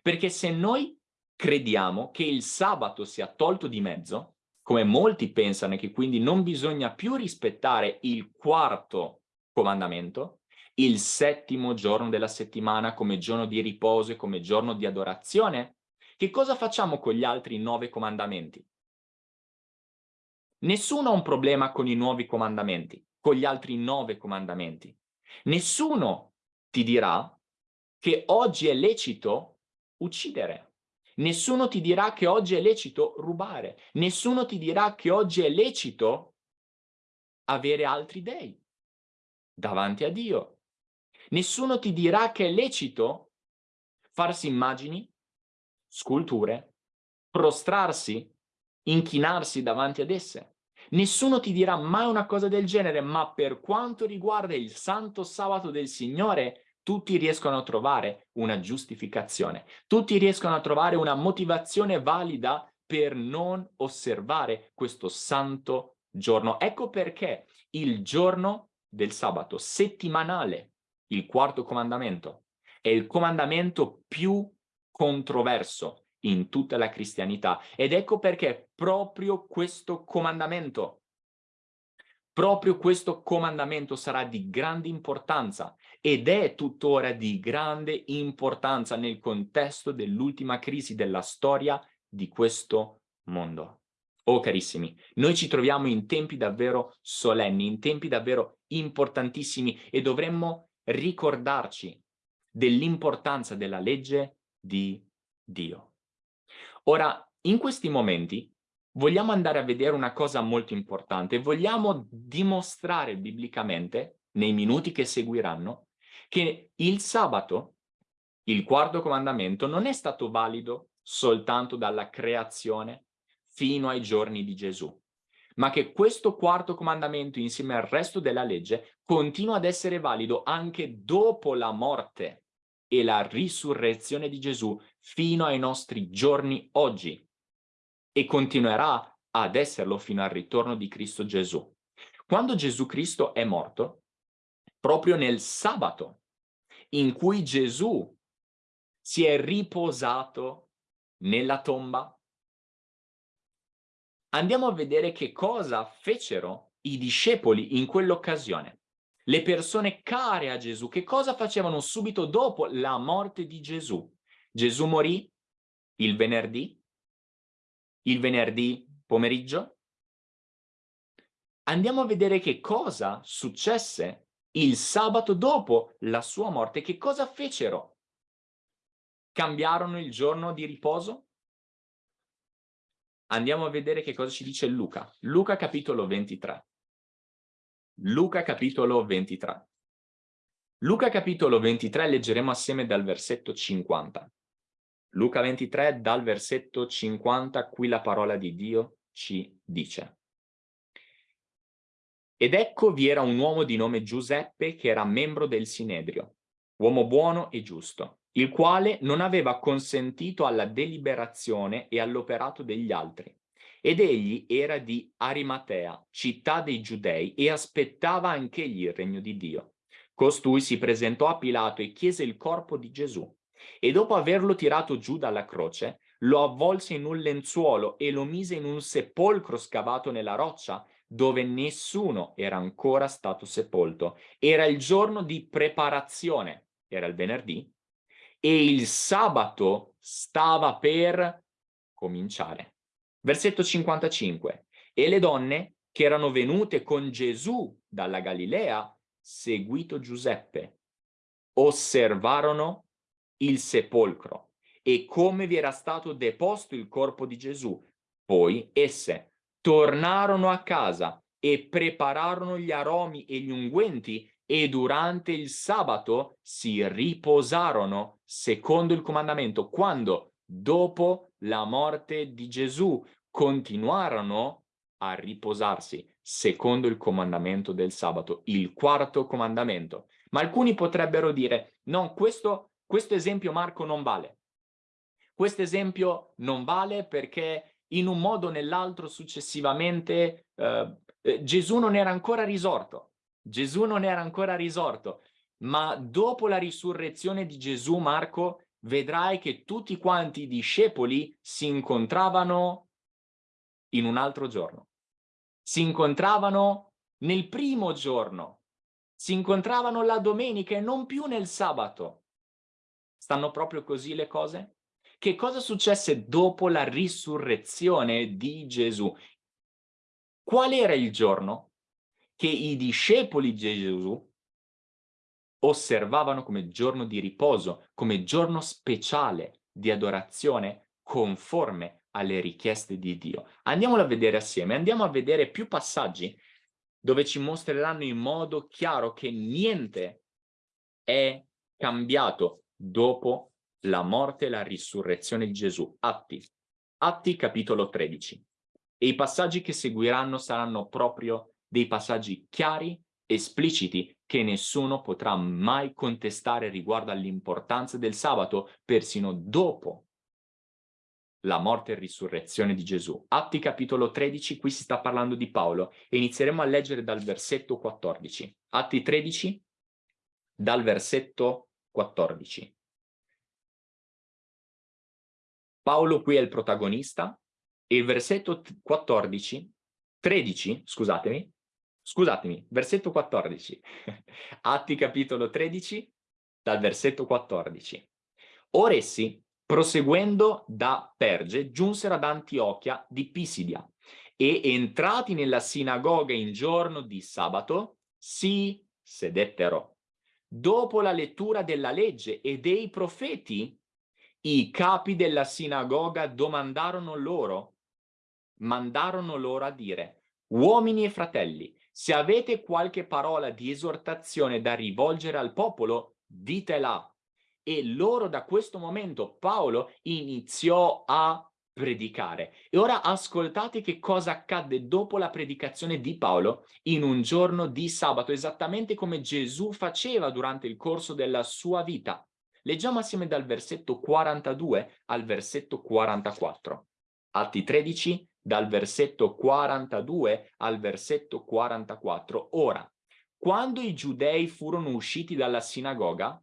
Perché se noi crediamo che il sabato sia tolto di mezzo, come molti pensano che quindi non bisogna più rispettare il quarto comandamento, il settimo giorno della settimana come giorno di riposo e come giorno di adorazione, che cosa facciamo con gli altri nove comandamenti? Nessuno ha un problema con i nuovi comandamenti, con gli altri nove comandamenti. Nessuno ti dirà che oggi è lecito uccidere. Nessuno ti dirà che oggi è lecito rubare. Nessuno ti dirà che oggi è lecito avere altri dei davanti a Dio. Nessuno ti dirà che è lecito farsi immagini, sculture, prostrarsi, inchinarsi davanti ad esse. Nessuno ti dirà mai una cosa del genere, ma per quanto riguarda il santo sabato del Signore, tutti riescono a trovare una giustificazione, tutti riescono a trovare una motivazione valida per non osservare questo santo giorno. Ecco perché il giorno del sabato settimanale, il quarto comandamento, è il comandamento più controverso in tutta la cristianità ed ecco perché proprio questo comandamento Proprio questo comandamento sarà di grande importanza ed è tuttora di grande importanza nel contesto dell'ultima crisi della storia di questo mondo. Oh carissimi, noi ci troviamo in tempi davvero solenni, in tempi davvero importantissimi e dovremmo ricordarci dell'importanza della legge di Dio. Ora, in questi momenti vogliamo andare a vedere una cosa molto importante, vogliamo dimostrare biblicamente, nei minuti che seguiranno, che il sabato, il quarto comandamento, non è stato valido soltanto dalla creazione fino ai giorni di Gesù, ma che questo quarto comandamento insieme al resto della legge continua ad essere valido anche dopo la morte e la risurrezione di Gesù fino ai nostri giorni oggi e continuerà ad esserlo fino al ritorno di Cristo Gesù. Quando Gesù Cristo è morto, proprio nel sabato, in cui Gesù si è riposato nella tomba? Andiamo a vedere che cosa fecero i discepoli in quell'occasione. Le persone care a Gesù, che cosa facevano subito dopo la morte di Gesù? Gesù morì il venerdì, il venerdì pomeriggio. Andiamo a vedere che cosa successe il sabato dopo la sua morte. Che cosa fecero? Cambiarono il giorno di riposo? Andiamo a vedere che cosa ci dice Luca. Luca capitolo 23. Luca capitolo 23. Luca capitolo 23 leggeremo assieme dal versetto 50. Luca 23 dal versetto 50, qui la parola di Dio ci dice. Ed ecco vi era un uomo di nome Giuseppe che era membro del Sinedrio, uomo buono e giusto, il quale non aveva consentito alla deliberazione e all'operato degli altri. Ed egli era di Arimatea, città dei Giudei, e aspettava anch'egli il regno di Dio. Costui si presentò a Pilato e chiese il corpo di Gesù e dopo averlo tirato giù dalla croce, lo avvolse in un lenzuolo e lo mise in un sepolcro scavato nella roccia, dove nessuno era ancora stato sepolto. Era il giorno di preparazione, era il venerdì, e il sabato stava per cominciare. Versetto 55. E le donne che erano venute con Gesù dalla Galilea, seguito Giuseppe, osservarono il sepolcro e come vi era stato deposto il corpo di Gesù. Poi esse tornarono a casa e prepararono gli aromi e gli unguenti e durante il sabato si riposarono secondo il comandamento. Quando dopo la morte di Gesù continuarono a riposarsi secondo il comandamento del sabato, il quarto comandamento. Ma alcuni potrebbero dire, no, questo questo esempio Marco non vale. Questo esempio non vale perché in un modo o nell'altro successivamente eh, eh, Gesù non era ancora risorto. Gesù non era ancora risorto, ma dopo la risurrezione di Gesù, Marco, vedrai che tutti quanti i discepoli si incontravano in un altro giorno. Si incontravano nel primo giorno, si incontravano la domenica e non più nel sabato. Stanno proprio così le cose? Che cosa successe dopo la risurrezione di Gesù? Qual era il giorno che i discepoli di Gesù osservavano come giorno di riposo, come giorno speciale di adorazione conforme alle richieste di Dio. Andiamolo a vedere assieme, andiamo a vedere più passaggi dove ci mostreranno in modo chiaro che niente è cambiato dopo la morte e la risurrezione di Gesù. Atti, Atti capitolo 13. E i passaggi che seguiranno saranno proprio dei passaggi chiari, espliciti, che nessuno potrà mai contestare riguardo all'importanza del sabato, persino dopo la morte e risurrezione di Gesù. Atti capitolo 13, qui si sta parlando di Paolo e inizieremo a leggere dal versetto 14. Atti 13, dal versetto 14. Paolo qui è il protagonista e il versetto 14, 13, scusatemi, scusatemi, versetto 14, Atti capitolo 13, dal versetto 14. Ora essi, proseguendo da Perge, giunsero ad Antiochia di Pisidia e entrati nella sinagoga in giorno di sabato, si sedettero dopo la lettura della legge e dei profeti, i capi della sinagoga domandarono loro, mandarono loro a dire, uomini e fratelli, se avete qualche parola di esortazione da rivolgere al popolo, ditela. E loro da questo momento Paolo iniziò a predicare. E ora ascoltate che cosa accadde dopo la predicazione di Paolo in un giorno di sabato, esattamente come Gesù faceva durante il corso della sua vita. Leggiamo assieme dal versetto 42 al versetto 44. Atti 13, dal versetto 42 al versetto 44. Ora, quando i giudei furono usciti dalla sinagoga,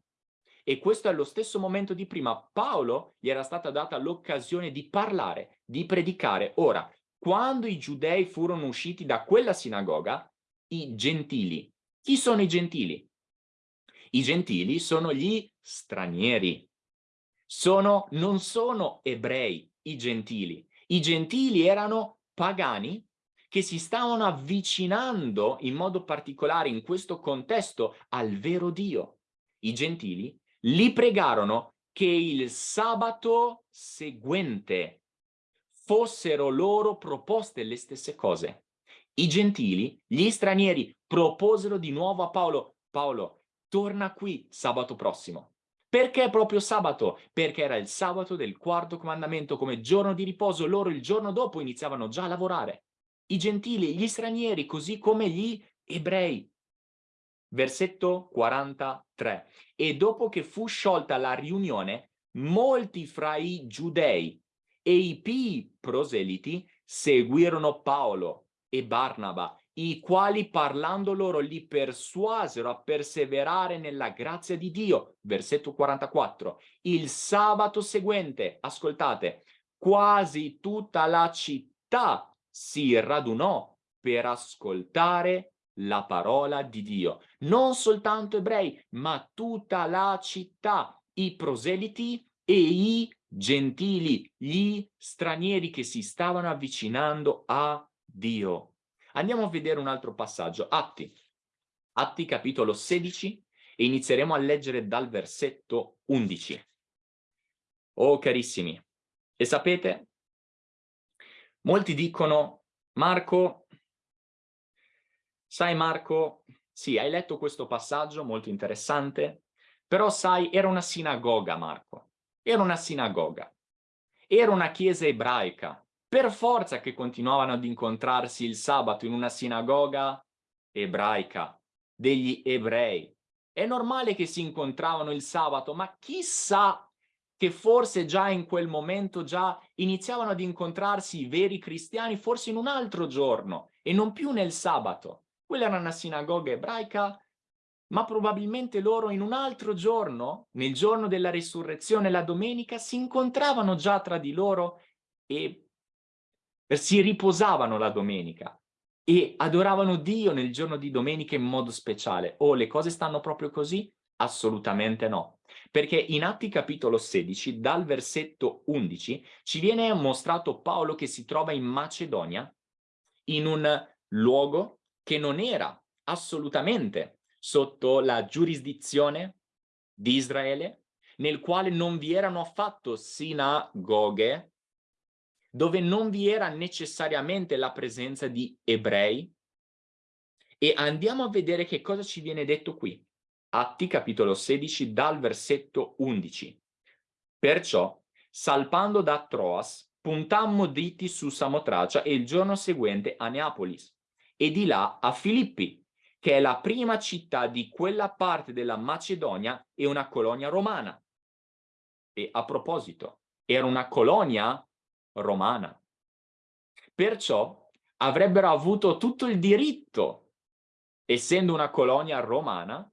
E questo è lo stesso momento di prima. Paolo gli era stata data l'occasione di parlare, di predicare. Ora, quando i giudei furono usciti da quella sinagoga, i gentili. Chi sono i gentili? I gentili sono gli stranieri. Sono, non sono ebrei i gentili. I gentili erano pagani che si stavano avvicinando in modo particolare in questo contesto al vero Dio. I gentili li pregarono che il sabato seguente fossero loro proposte le stesse cose. I gentili, gli stranieri, proposero di nuovo a Paolo, Paolo, torna qui sabato prossimo. Perché proprio sabato? Perché era il sabato del quarto comandamento come giorno di riposo, loro il giorno dopo iniziavano già a lavorare. I gentili, gli stranieri, così come gli ebrei. Versetto 43. E dopo che fu sciolta la riunione, molti fra i giudei e i pii proseliti seguirono Paolo e Barnaba, i quali parlando loro li persuasero a perseverare nella grazia di Dio. Versetto 44. Il sabato seguente, ascoltate, quasi tutta la città si radunò per ascoltare la parola di Dio. Non soltanto ebrei, ma tutta la città, i proseliti e i gentili, gli stranieri che si stavano avvicinando a Dio. Andiamo a vedere un altro passaggio, Atti. Atti capitolo 16 e inizieremo a leggere dal versetto 11. Oh carissimi, e sapete, molti dicono, Marco, sai Marco, sì, hai letto questo passaggio molto interessante, però sai, era una sinagoga Marco. Era una sinagoga. Era una chiesa ebraica. Per forza che continuavano ad incontrarsi il sabato in una sinagoga ebraica, degli ebrei. È normale che si incontravano il sabato, ma chissà che forse già in quel momento già iniziavano ad incontrarsi i veri cristiani forse in un altro giorno e non più nel sabato. Quella era una sinagoga ebraica ma probabilmente loro in un altro giorno, nel giorno della risurrezione, la domenica, si incontravano già tra di loro e si riposavano la domenica e adoravano Dio nel giorno di domenica in modo speciale. Oh, le cose stanno proprio così? Assolutamente no. Perché in Atti capitolo 16, dal versetto 11, ci viene mostrato Paolo che si trova in Macedonia, in un luogo che non era assolutamente sotto la giurisdizione di Israele, nel quale non vi erano affatto sinagoghe, dove non vi era necessariamente la presenza di ebrei. E andiamo a vedere che cosa ci viene detto qui. Atti capitolo 16 dal versetto 11. Perciò, salpando da Troas, puntammo dritti su Samotracia e il giorno seguente a Neapolis e di là a Filippi, che è la prima città di quella parte della Macedonia e una colonia romana. E a proposito, era una colonia romana. Perciò avrebbero avuto tutto il diritto, essendo una colonia romana,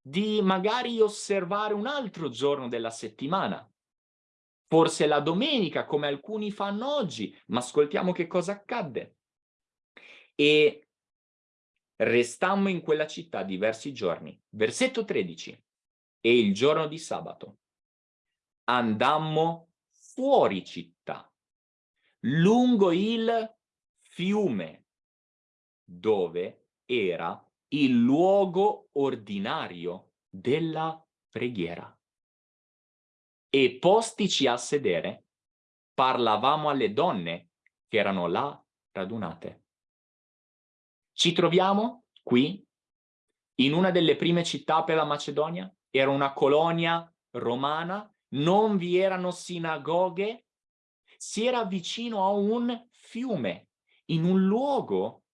di magari osservare un altro giorno della settimana. Forse la domenica, come alcuni fanno oggi, ma ascoltiamo che cosa accadde. E Restammo in quella città diversi giorni. Versetto 13. E il giorno di sabato andammo fuori città, lungo il fiume, dove era il luogo ordinario della preghiera. E postici a sedere, parlavamo alle donne che erano là radunate. Ci troviamo qui, in una delle prime città per la Macedonia, era una colonia romana, non vi erano sinagoghe, si era vicino a un fiume, in un luogo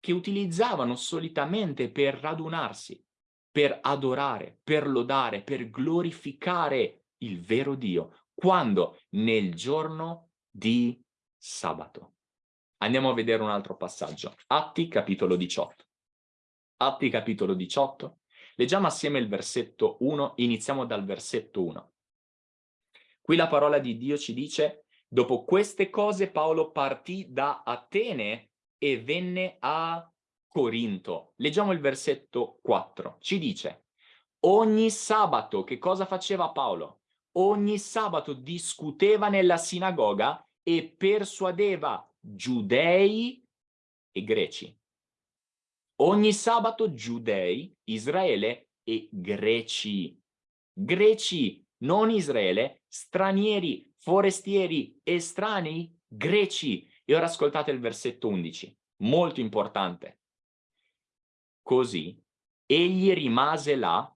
che utilizzavano solitamente per radunarsi, per adorare, per lodare, per glorificare il vero Dio, quando nel giorno di sabato. Andiamo a vedere un altro passaggio. Atti capitolo 18. Atti capitolo 18. Leggiamo assieme il versetto 1, iniziamo dal versetto 1. Qui la parola di Dio ci dice, dopo queste cose Paolo partì da Atene e venne a Corinto. Leggiamo il versetto 4. Ci dice, ogni sabato, che cosa faceva Paolo? Ogni sabato discuteva nella sinagoga e persuadeva giudei e greci. Ogni sabato giudei, Israele e greci. Greci, non Israele, stranieri, forestieri, estranei, greci. E ora ascoltate il versetto 11, molto importante. Così egli rimase là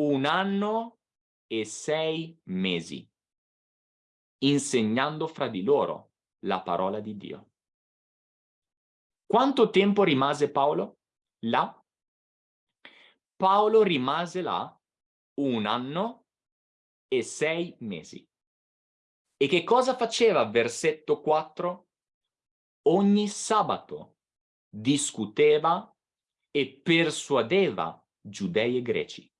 un anno e sei mesi, insegnando fra di loro la parola di Dio. Quanto tempo rimase Paolo là? Paolo rimase là un anno e sei mesi. E che cosa faceva versetto 4? Ogni sabato discuteva e persuadeva giudei e greci.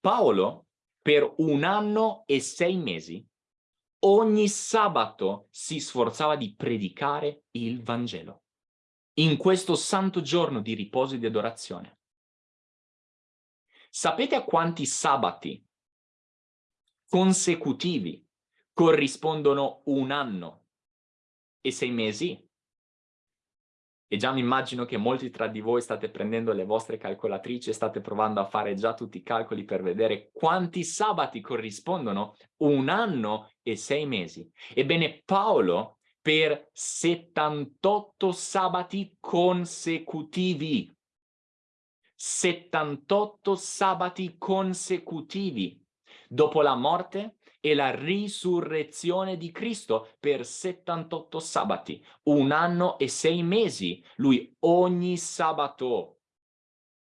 Paolo per un anno e sei mesi ogni sabato si sforzava di predicare il Vangelo in questo santo giorno di riposo e di adorazione. Sapete a quanti sabati consecutivi corrispondono un anno e sei mesi? E già mi immagino che molti tra di voi state prendendo le vostre calcolatrici e state provando a fare già tutti i calcoli per vedere quanti sabati corrispondono un anno e sei mesi. Ebbene, Paolo per 78 sabati consecutivi. 78 sabati consecutivi. Dopo la morte e la risurrezione di Cristo per 78 sabati, un anno e sei mesi. Lui ogni sabato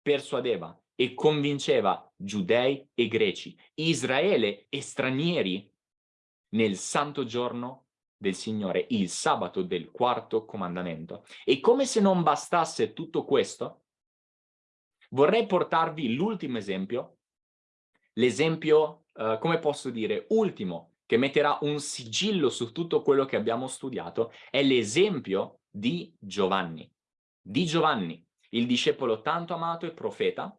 persuadeva e convinceva giudei e greci, Israele e stranieri nel santo giorno del Signore, il sabato del quarto comandamento. E come se non bastasse tutto questo, vorrei portarvi l'ultimo esempio, l'esempio, uh, come posso dire, ultimo, che metterà un sigillo su tutto quello che abbiamo studiato, è l'esempio di Giovanni. Di Giovanni, il discepolo tanto amato e profeta,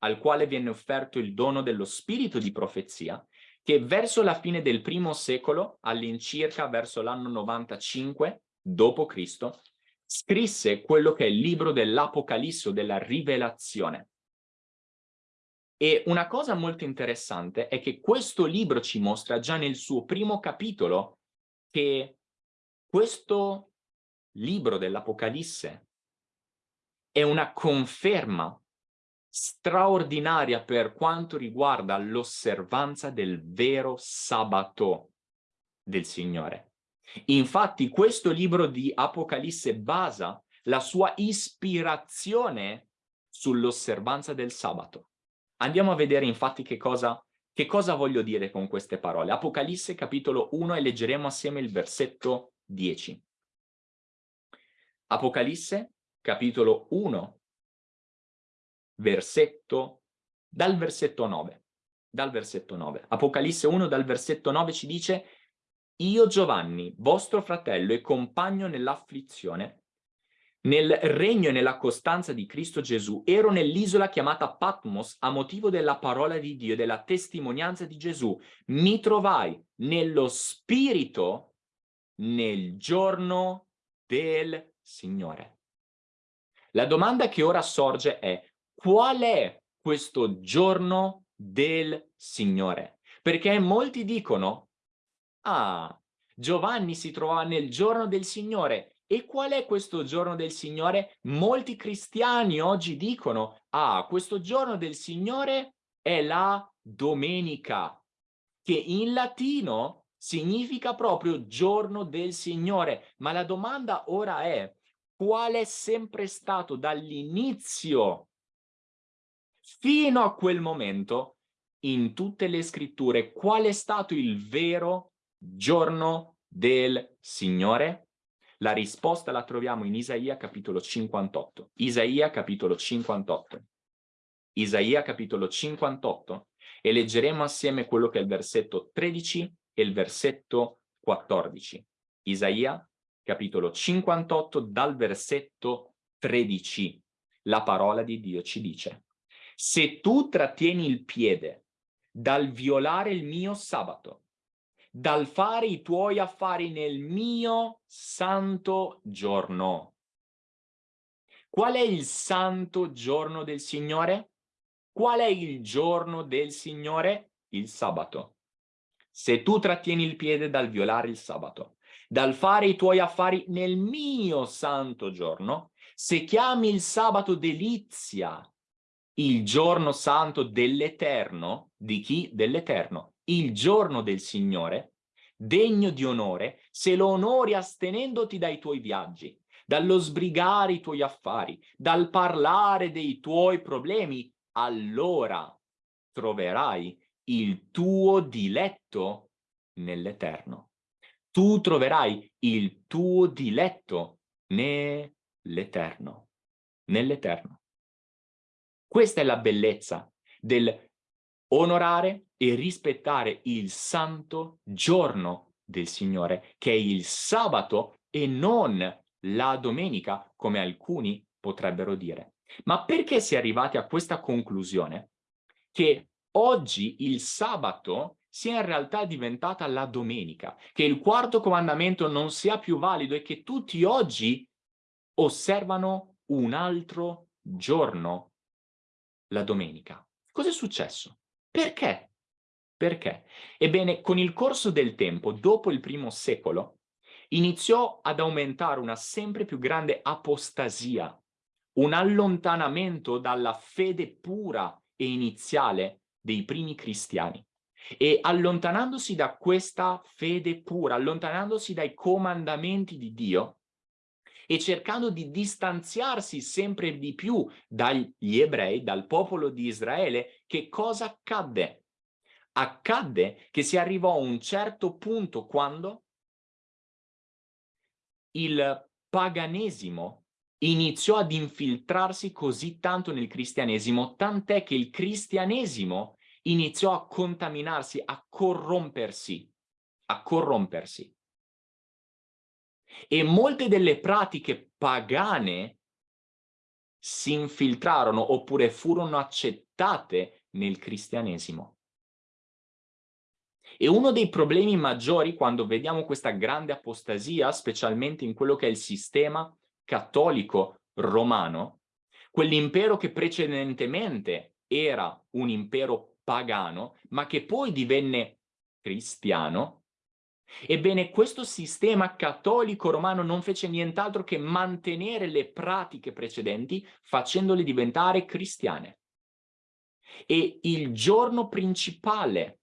al quale viene offerto il dono dello spirito di profezia, che verso la fine del primo secolo, all'incirca verso l'anno 95 d.C., scrisse quello che è il libro dell'Apocalisse della Rivelazione. E una cosa molto interessante è che questo libro ci mostra già nel suo primo capitolo che questo libro dell'Apocalisse è una conferma straordinaria per quanto riguarda l'osservanza del vero sabato del Signore. Infatti questo libro di Apocalisse basa la sua ispirazione sull'osservanza del sabato. Andiamo a vedere infatti che cosa, che cosa voglio dire con queste parole. Apocalisse capitolo 1 e leggeremo assieme il versetto 10. Apocalisse capitolo 1 versetto, dal versetto 9. Dal versetto 9. Apocalisse 1 dal versetto 9 ci dice Io Giovanni, vostro fratello e compagno nell'afflizione, nel regno e nella costanza di Cristo Gesù, ero nell'isola chiamata Patmos a motivo della parola di Dio e della testimonianza di Gesù. Mi trovai nello spirito nel giorno del Signore. La domanda che ora sorge è qual è questo giorno del Signore? Perché molti dicono, ah, Giovanni si trovava nel giorno del Signore. E qual è questo giorno del Signore? Molti cristiani oggi dicono, ah, questo giorno del Signore è la domenica, che in latino significa proprio giorno del Signore. Ma la domanda ora è, qual è sempre stato dall'inizio fino a quel momento in tutte le scritture qual è stato il vero giorno del Signore? La risposta la troviamo in Isaia capitolo 58. Isaia capitolo 58. Isaia capitolo 58 e leggeremo assieme quello che è il versetto 13 e il versetto 14. Isaia capitolo 58 dal versetto 13. La parola di Dio ci dice se tu trattieni il piede dal violare il mio sabato, dal fare i tuoi affari nel mio santo giorno. Qual è il santo giorno del Signore? Qual è il giorno del Signore? Il sabato. Se tu trattieni il piede dal violare il sabato, dal fare i tuoi affari nel mio santo giorno, se chiami il sabato delizia, il giorno santo dell'Eterno, di chi? Dell'Eterno, il giorno del Signore, degno di onore, se lo onori astenendoti dai tuoi viaggi, dallo sbrigare i tuoi affari, dal parlare dei tuoi problemi, allora troverai il tuo diletto nell'Eterno. Tu troverai il tuo diletto nell'Eterno. Nell'Eterno. Questa è la bellezza del onorare e rispettare il santo giorno del Signore, che è il sabato e non la domenica, come alcuni potrebbero dire. Ma perché si è arrivati a questa conclusione? Che oggi il sabato sia in realtà diventata la domenica, che il quarto comandamento non sia più valido e che tutti oggi osservano un altro giorno la domenica. Cos'è successo? Perché? Perché? Ebbene, con il corso del tempo, dopo il primo secolo, iniziò ad aumentare una sempre più grande apostasia, un allontanamento dalla fede pura e iniziale dei primi cristiani. E allontanandosi da questa fede pura, allontanandosi dai comandamenti di Dio, e cercando di distanziarsi sempre di più dagli ebrei, dal popolo di Israele, che cosa accadde? Accadde che si arrivò a un certo punto quando il paganesimo iniziò ad infiltrarsi così tanto nel cristianesimo, tant'è che il cristianesimo iniziò a contaminarsi, a corrompersi, a corrompersi e molte delle pratiche pagane si infiltrarono oppure furono accettate nel cristianesimo. E uno dei problemi maggiori quando vediamo questa grande apostasia, specialmente in quello che è il sistema cattolico romano, quell'impero che precedentemente era un impero pagano, ma che poi divenne cristiano, Ebbene, questo sistema cattolico romano non fece nient'altro che mantenere le pratiche precedenti facendole diventare cristiane. E il giorno principale,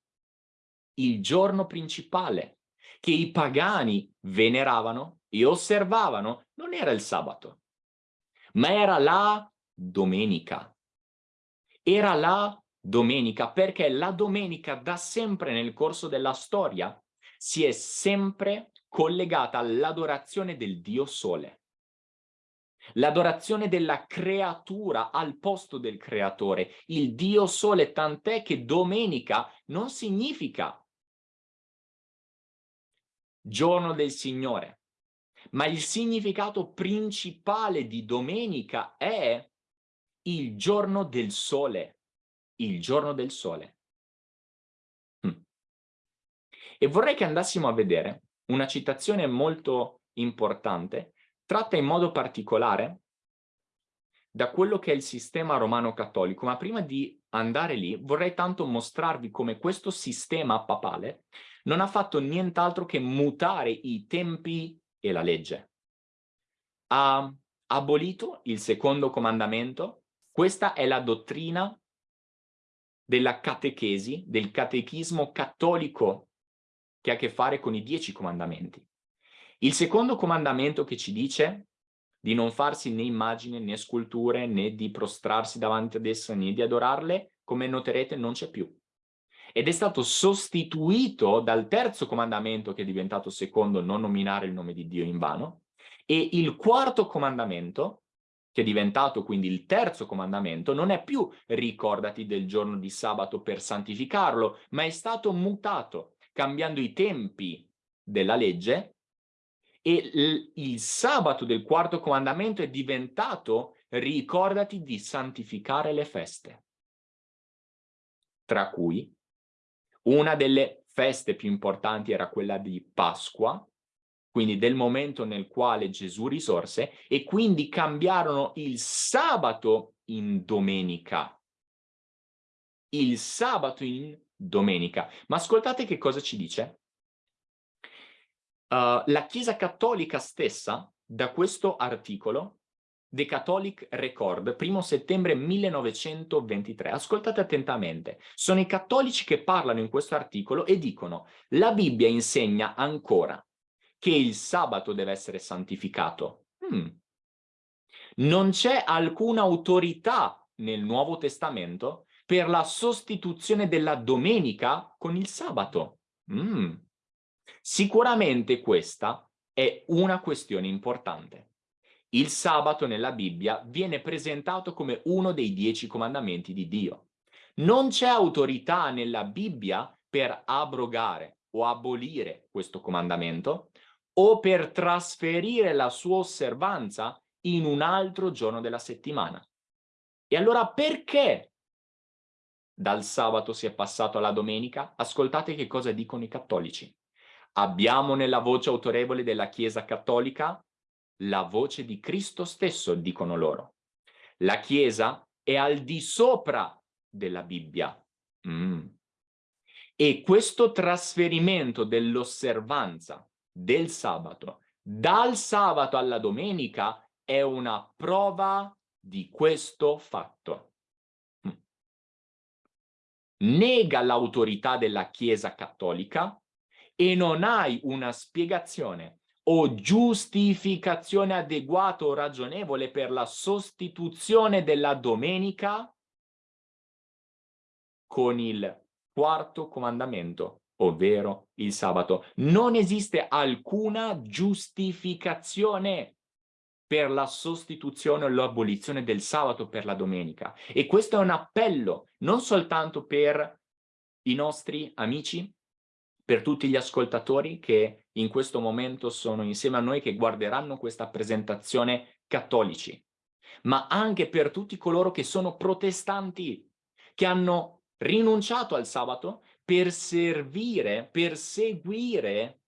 il giorno principale che i pagani veneravano e osservavano non era il sabato, ma era la domenica. Era la domenica perché la domenica da sempre nel corso della storia si è sempre collegata all'adorazione del Dio Sole. L'adorazione della creatura al posto del creatore, il Dio Sole, tant'è che domenica non significa giorno del Signore, ma il significato principale di domenica è il giorno del sole, il giorno del sole. E vorrei che andassimo a vedere una citazione molto importante, tratta in modo particolare da quello che è il sistema romano cattolico, ma prima di andare lì vorrei tanto mostrarvi come questo sistema papale non ha fatto nient'altro che mutare i tempi e la legge. Ha abolito il secondo comandamento, questa è la dottrina della catechesi, del catechismo cattolico che ha a che fare con i dieci comandamenti. Il secondo comandamento che ci dice di non farsi né immagini né sculture né di prostrarsi davanti ad esse né di adorarle, come noterete non c'è più. Ed è stato sostituito dal terzo comandamento che è diventato secondo non nominare il nome di Dio in vano e il quarto comandamento che è diventato quindi il terzo comandamento, non è più ricordati del giorno di sabato per santificarlo, ma è stato mutato, cambiando i tempi della legge e il, sabato del quarto comandamento è diventato ricordati di santificare le feste, tra cui una delle feste più importanti era quella di Pasqua, quindi del momento nel quale Gesù risorse, e quindi cambiarono il sabato in domenica. Il sabato in domenica. Ma ascoltate che cosa ci dice. Uh, la Chiesa Cattolica stessa, da questo articolo, The Catholic Record, 1 settembre 1923. Ascoltate attentamente. Sono i cattolici che parlano in questo articolo e dicono la Bibbia insegna ancora che il sabato deve essere santificato. Hmm. Non c'è alcuna autorità nel Nuovo Testamento per la sostituzione della domenica con il sabato. Mm. Sicuramente questa è una questione importante. Il sabato nella Bibbia viene presentato come uno dei dieci comandamenti di Dio. Non c'è autorità nella Bibbia per abrogare o abolire questo comandamento o per trasferire la sua osservanza in un altro giorno della settimana. E allora perché dal sabato si è passato alla domenica? Ascoltate che cosa dicono i cattolici. Abbiamo nella voce autorevole della Chiesa cattolica la voce di Cristo stesso, dicono loro. La Chiesa è al di sopra della Bibbia. Mm. E questo trasferimento dell'osservanza del sabato dal sabato alla domenica è una prova di questo fatto. Mm. Nega l'autorità della Chiesa cattolica e non hai una spiegazione o giustificazione adeguata o ragionevole per la sostituzione della domenica con il quarto comandamento ovvero il sabato. Non esiste alcuna giustificazione per la sostituzione o l'abolizione del sabato per la domenica. E questo è un appello non soltanto per i nostri amici, per tutti gli ascoltatori che in questo momento sono insieme a noi che guarderanno questa presentazione cattolici, ma anche per tutti coloro che sono protestanti, che hanno rinunciato al sabato per servire, per seguire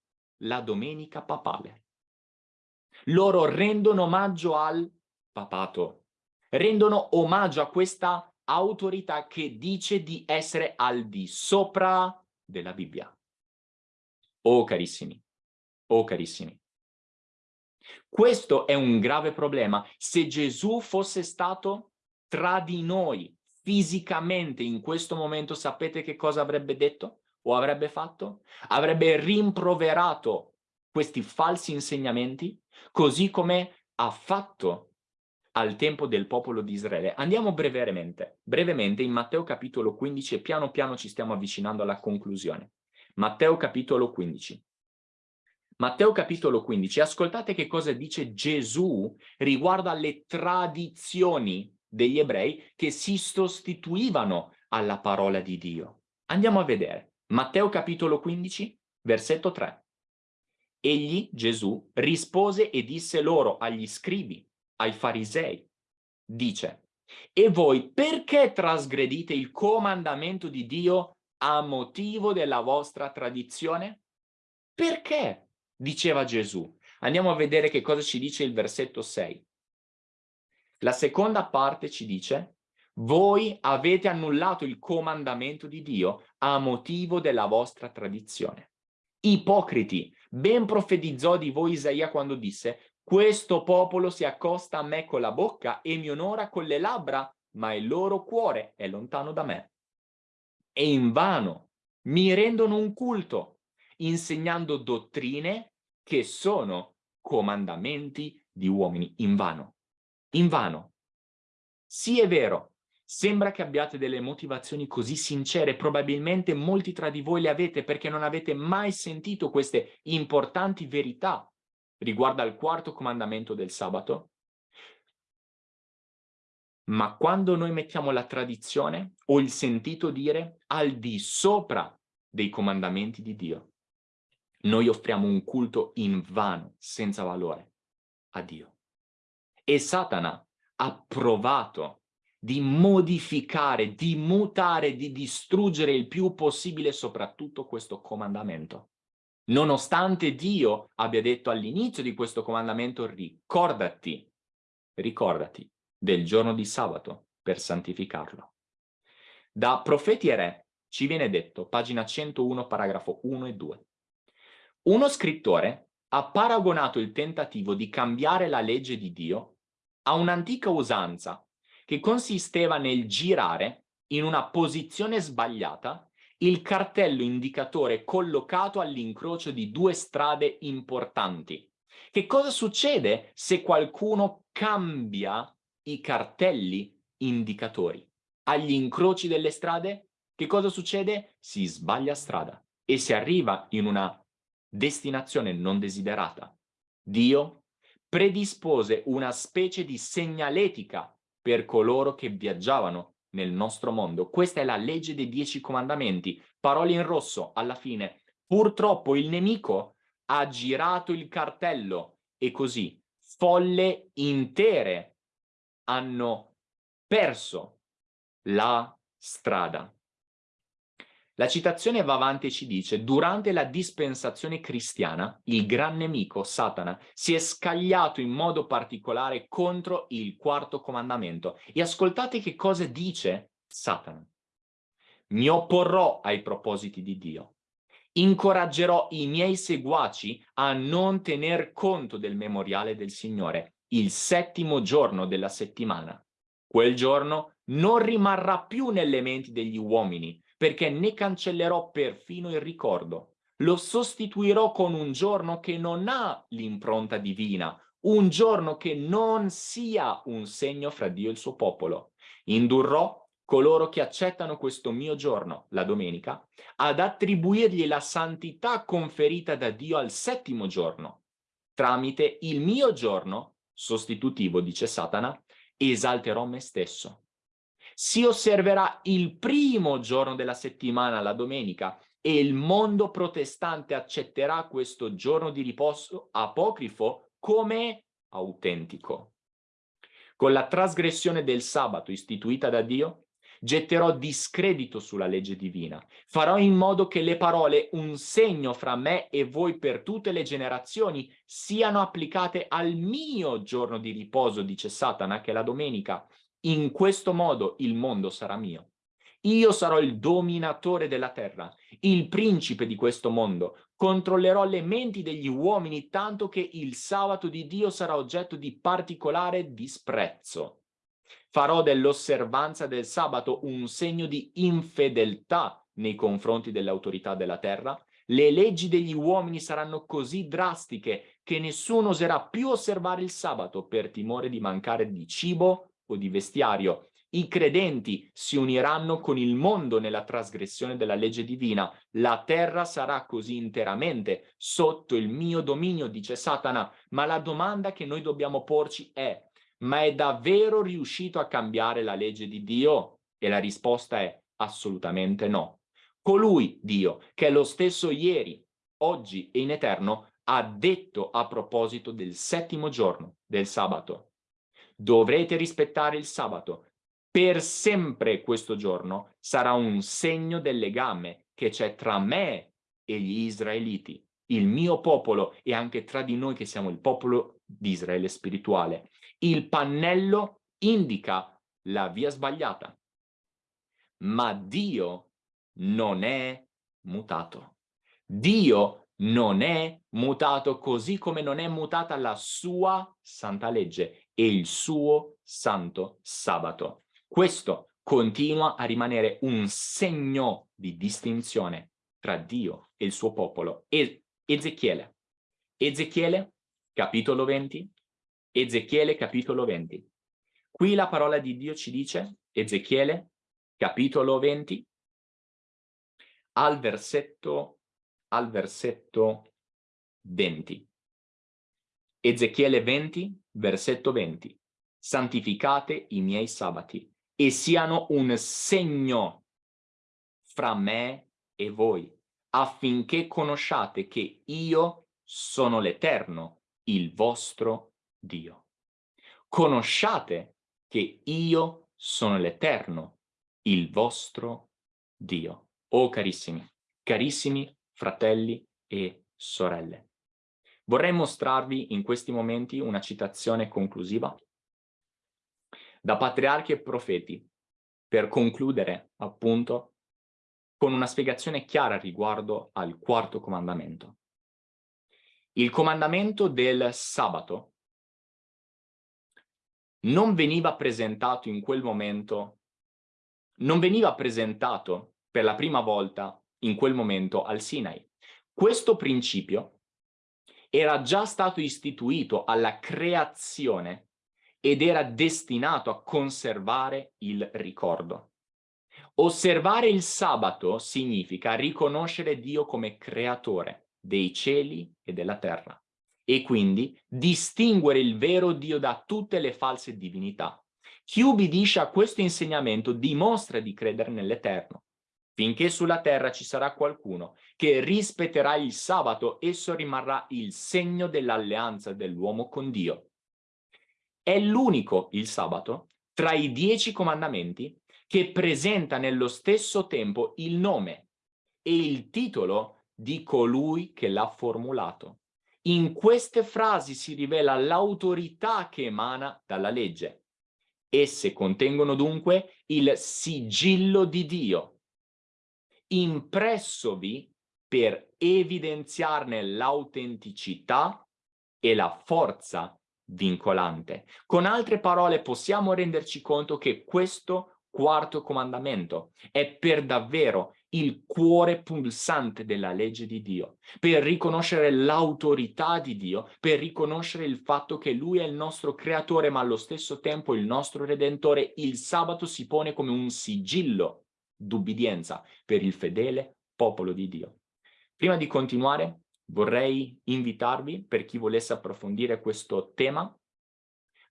la domenica papale. Loro rendono omaggio al papato, rendono omaggio a questa autorità che dice di essere al di sopra della Bibbia. Oh carissimi, oh carissimi. Questo è un grave problema. Se Gesù fosse stato tra di noi fisicamente in questo momento sapete che cosa avrebbe detto o avrebbe fatto? Avrebbe rimproverato questi falsi insegnamenti così come ha fatto al tempo del popolo di Israele. Andiamo brevemente, brevemente in Matteo capitolo 15 e piano piano ci stiamo avvicinando alla conclusione. Matteo capitolo 15. Matteo capitolo 15, ascoltate che cosa dice Gesù riguardo alle tradizioni degli ebrei che si sostituivano alla parola di Dio. Andiamo a vedere. Matteo capitolo 15, versetto 3. Egli, Gesù, rispose e disse loro agli scribi, ai farisei, dice, e voi perché trasgredite il comandamento di Dio a motivo della vostra tradizione? Perché? Diceva Gesù. Andiamo a vedere che cosa ci dice il versetto 6. La seconda parte ci dice, voi avete annullato il comandamento di Dio a motivo della vostra tradizione. Ipocriti, ben profetizzò di voi Isaia quando disse, questo popolo si accosta a me con la bocca e mi onora con le labbra, ma il loro cuore è lontano da me. E invano. Mi rendono un culto, insegnando dottrine che sono comandamenti di uomini, invano. Invano. Sì, è vero, sembra che abbiate delle motivazioni così sincere, probabilmente molti tra di voi le avete perché non avete mai sentito queste importanti verità riguardo al quarto comandamento del sabato. Ma quando noi mettiamo la tradizione o il sentito dire al di sopra dei comandamenti di Dio, noi offriamo un culto in vano, senza valore, a Dio. E Satana ha provato di modificare, di mutare, di distruggere il più possibile soprattutto questo comandamento. Nonostante Dio abbia detto all'inizio di questo comandamento, ricordati, ricordati del giorno di sabato per santificarlo. Da Profeti e Re ci viene detto, pagina 101, paragrafo 1 e 2. Uno scrittore ha paragonato il tentativo di cambiare la legge di Dio a un'antica usanza che consisteva nel girare in una posizione sbagliata il cartello indicatore collocato all'incrocio di due strade importanti. Che cosa succede se qualcuno cambia i cartelli indicatori? Agli incroci delle strade, che cosa succede? Si sbaglia strada e si arriva in una destinazione non desiderata. Dio predispose una specie di segnaletica per coloro che viaggiavano nel nostro mondo. Questa è la legge dei dieci comandamenti. Parole in rosso, alla fine. Purtroppo il nemico ha girato il cartello e così folle intere hanno perso la strada. La citazione va avanti e ci dice durante la dispensazione cristiana il gran nemico, Satana, si è scagliato in modo particolare contro il quarto comandamento. E ascoltate che cosa dice Satana. Mi opporrò ai propositi di Dio. Incoraggerò i miei seguaci a non tener conto del memoriale del Signore, il settimo giorno della settimana. Quel giorno non rimarrà più nelle menti degli uomini, perché ne cancellerò perfino il ricordo. Lo sostituirò con un giorno che non ha l'impronta divina, un giorno che non sia un segno fra Dio e il suo popolo. Indurrò coloro che accettano questo mio giorno, la domenica, ad attribuirgli la santità conferita da Dio al settimo giorno. Tramite il mio giorno, sostitutivo, dice Satana, esalterò me stesso si osserverà il primo giorno della settimana, la domenica, e il mondo protestante accetterà questo giorno di riposo apocrifo come autentico. Con la trasgressione del sabato istituita da Dio, getterò discredito sulla legge divina. Farò in modo che le parole un segno fra me e voi per tutte le generazioni siano applicate al mio giorno di riposo, dice Satana, che è la domenica, in questo modo il mondo sarà mio. Io sarò il dominatore della terra, il principe di questo mondo. Controllerò le menti degli uomini tanto che il sabato di Dio sarà oggetto di particolare disprezzo. Farò dell'osservanza del sabato un segno di infedeltà nei confronti delle autorità della terra. Le leggi degli uomini saranno così drastiche che nessuno oserà più osservare il sabato per timore di mancare di cibo o di vestiario. I credenti si uniranno con il mondo nella trasgressione della legge divina. La terra sarà così interamente sotto il mio dominio, dice Satana. Ma la domanda che noi dobbiamo porci è, ma è davvero riuscito a cambiare la legge di Dio? E la risposta è assolutamente no. Colui, Dio, che è lo stesso ieri, oggi e in eterno, ha detto a proposito del settimo giorno del sabato dovrete rispettare il sabato. Per sempre questo giorno sarà un segno del legame che c'è tra me e gli israeliti, il mio popolo e anche tra di noi che siamo il popolo di Israele spirituale. Il pannello indica la via sbagliata, ma Dio non è mutato. Dio non è mutato così come non è mutata la sua santa legge e il suo santo sabato. Questo continua a rimanere un segno di distinzione tra Dio e il suo popolo. E Ezechiele. Ezechiele, capitolo 20. Ezechiele, capitolo 20. Qui la parola di Dio ci dice, Ezechiele, capitolo 20, al versetto, al versetto 20. Ezechiele 20, versetto 20. santificate i miei sabati e siano un segno fra me e voi, affinché conosciate che io sono l'Eterno, il vostro Dio. Conosciate che io sono l'Eterno, il vostro Dio. Oh carissimi, carissimi fratelli e sorelle. Vorrei mostrarvi in questi momenti una citazione conclusiva da patriarchi e profeti per concludere appunto con una spiegazione chiara riguardo al quarto comandamento. Il comandamento del sabato non veniva presentato in quel momento, non veniva presentato per la prima volta in quel momento al Sinai. Questo principio era già stato istituito alla creazione ed era destinato a conservare il ricordo. Osservare il sabato significa riconoscere Dio come creatore dei cieli e della terra e quindi distinguere il vero Dio da tutte le false divinità. Chi ubbidisce a questo insegnamento dimostra di credere nell'Eterno. Finché sulla terra ci sarà qualcuno che rispetterà il sabato, esso rimarrà il segno dell'alleanza dell'uomo con Dio. È l'unico, il sabato, tra i dieci comandamenti che presenta nello stesso tempo il nome e il titolo di colui che l'ha formulato. In queste frasi si rivela l'autorità che emana dalla legge. Esse contengono dunque il sigillo di Dio, impressovi per evidenziarne l'autenticità e la forza vincolante. Con altre parole possiamo renderci conto che questo quarto comandamento è per davvero il cuore pulsante della legge di Dio, per riconoscere l'autorità di Dio, per riconoscere il fatto che Lui è il nostro creatore ma allo stesso tempo il nostro redentore, il sabato si pone come un sigillo d'ubbidienza per il fedele popolo di Dio. Prima di continuare vorrei invitarvi, per chi volesse approfondire questo tema,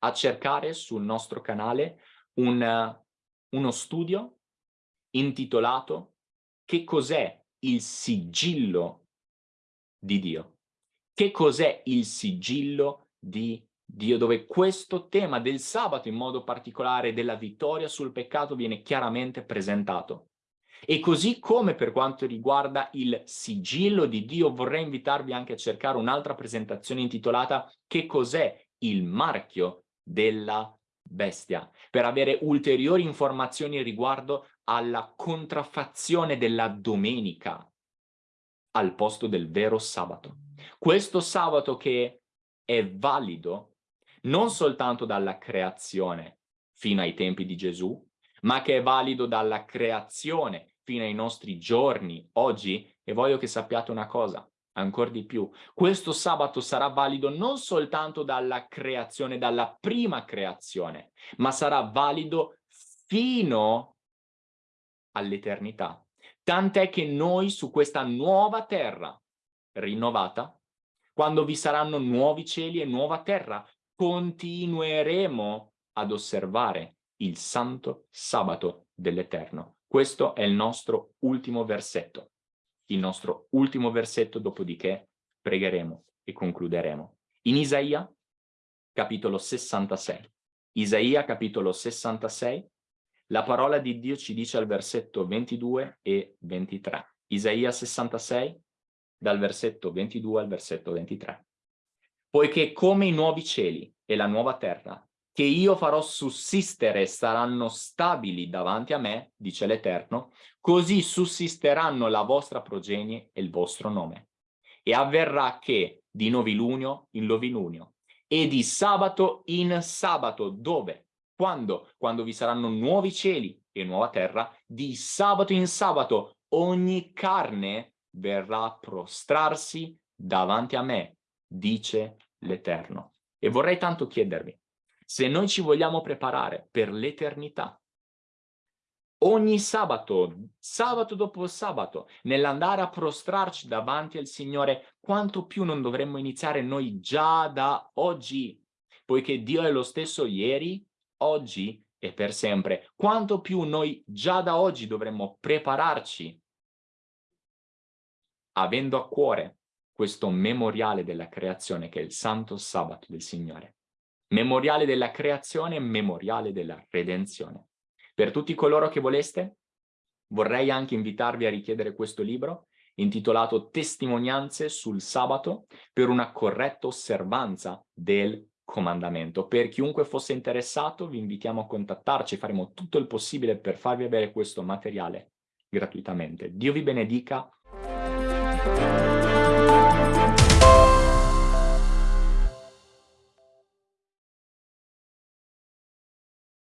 a cercare sul nostro canale un uno studio intitolato Che cos'è il sigillo di Dio? Che cos'è il sigillo di Dio? Dove questo tema del sabato, in modo particolare della vittoria sul peccato, viene chiaramente presentato. E così come per quanto riguarda il sigillo di Dio, vorrei invitarvi anche a cercare un'altra presentazione intitolata Che cos'è il marchio della bestia, per avere ulteriori informazioni riguardo alla contraffazione della domenica al posto del vero sabato. Questo sabato che è valido non soltanto dalla creazione fino ai tempi di Gesù, ma che è valido dalla creazione fino ai nostri giorni, oggi, e voglio che sappiate una cosa, ancora di più. Questo sabato sarà valido non soltanto dalla creazione, dalla prima creazione, ma sarà valido fino all'eternità. Tant'è che noi su questa nuova terra rinnovata, quando vi saranno nuovi cieli e nuova terra, continueremo ad osservare il santo sabato dell'Eterno. Questo è il nostro ultimo versetto il nostro ultimo versetto, dopodiché pregheremo e concluderemo. In Isaia, capitolo 66. Isaia, capitolo 66, la parola di Dio ci dice al versetto 22 e 23. Isaia 66, dal versetto 22 al versetto 23. Poiché come i nuovi cieli e la nuova terra che io farò sussistere saranno stabili davanti a me, dice l'Eterno, così sussisteranno la vostra progenie e il vostro nome. E avverrà che di novilunio in novilunio e di sabato in sabato, dove? Quando? Quando vi saranno nuovi cieli e nuova terra, di sabato in sabato ogni carne verrà a prostrarsi davanti a me, dice l'Eterno. E vorrei tanto chiedervi, se noi ci vogliamo preparare per l'eternità, ogni sabato, sabato dopo sabato, nell'andare a prostrarci davanti al Signore, quanto più non dovremmo iniziare noi già da oggi. poiché Dio è lo stesso ieri, oggi e per sempre. Quanto più noi già da oggi dovremmo prepararci avendo a cuore questo memoriale della creazione che è il santo sabato del Signore. Memoriale della creazione, memoriale della redenzione. Per tutti coloro che voleste, vorrei anche invitarvi a richiedere questo libro intitolato Testimonianze sul sabato per una corretta osservanza del comandamento. Per chiunque fosse interessato vi invitiamo a contattarci, faremo tutto il possibile per farvi avere questo materiale gratuitamente. Dio vi benedica.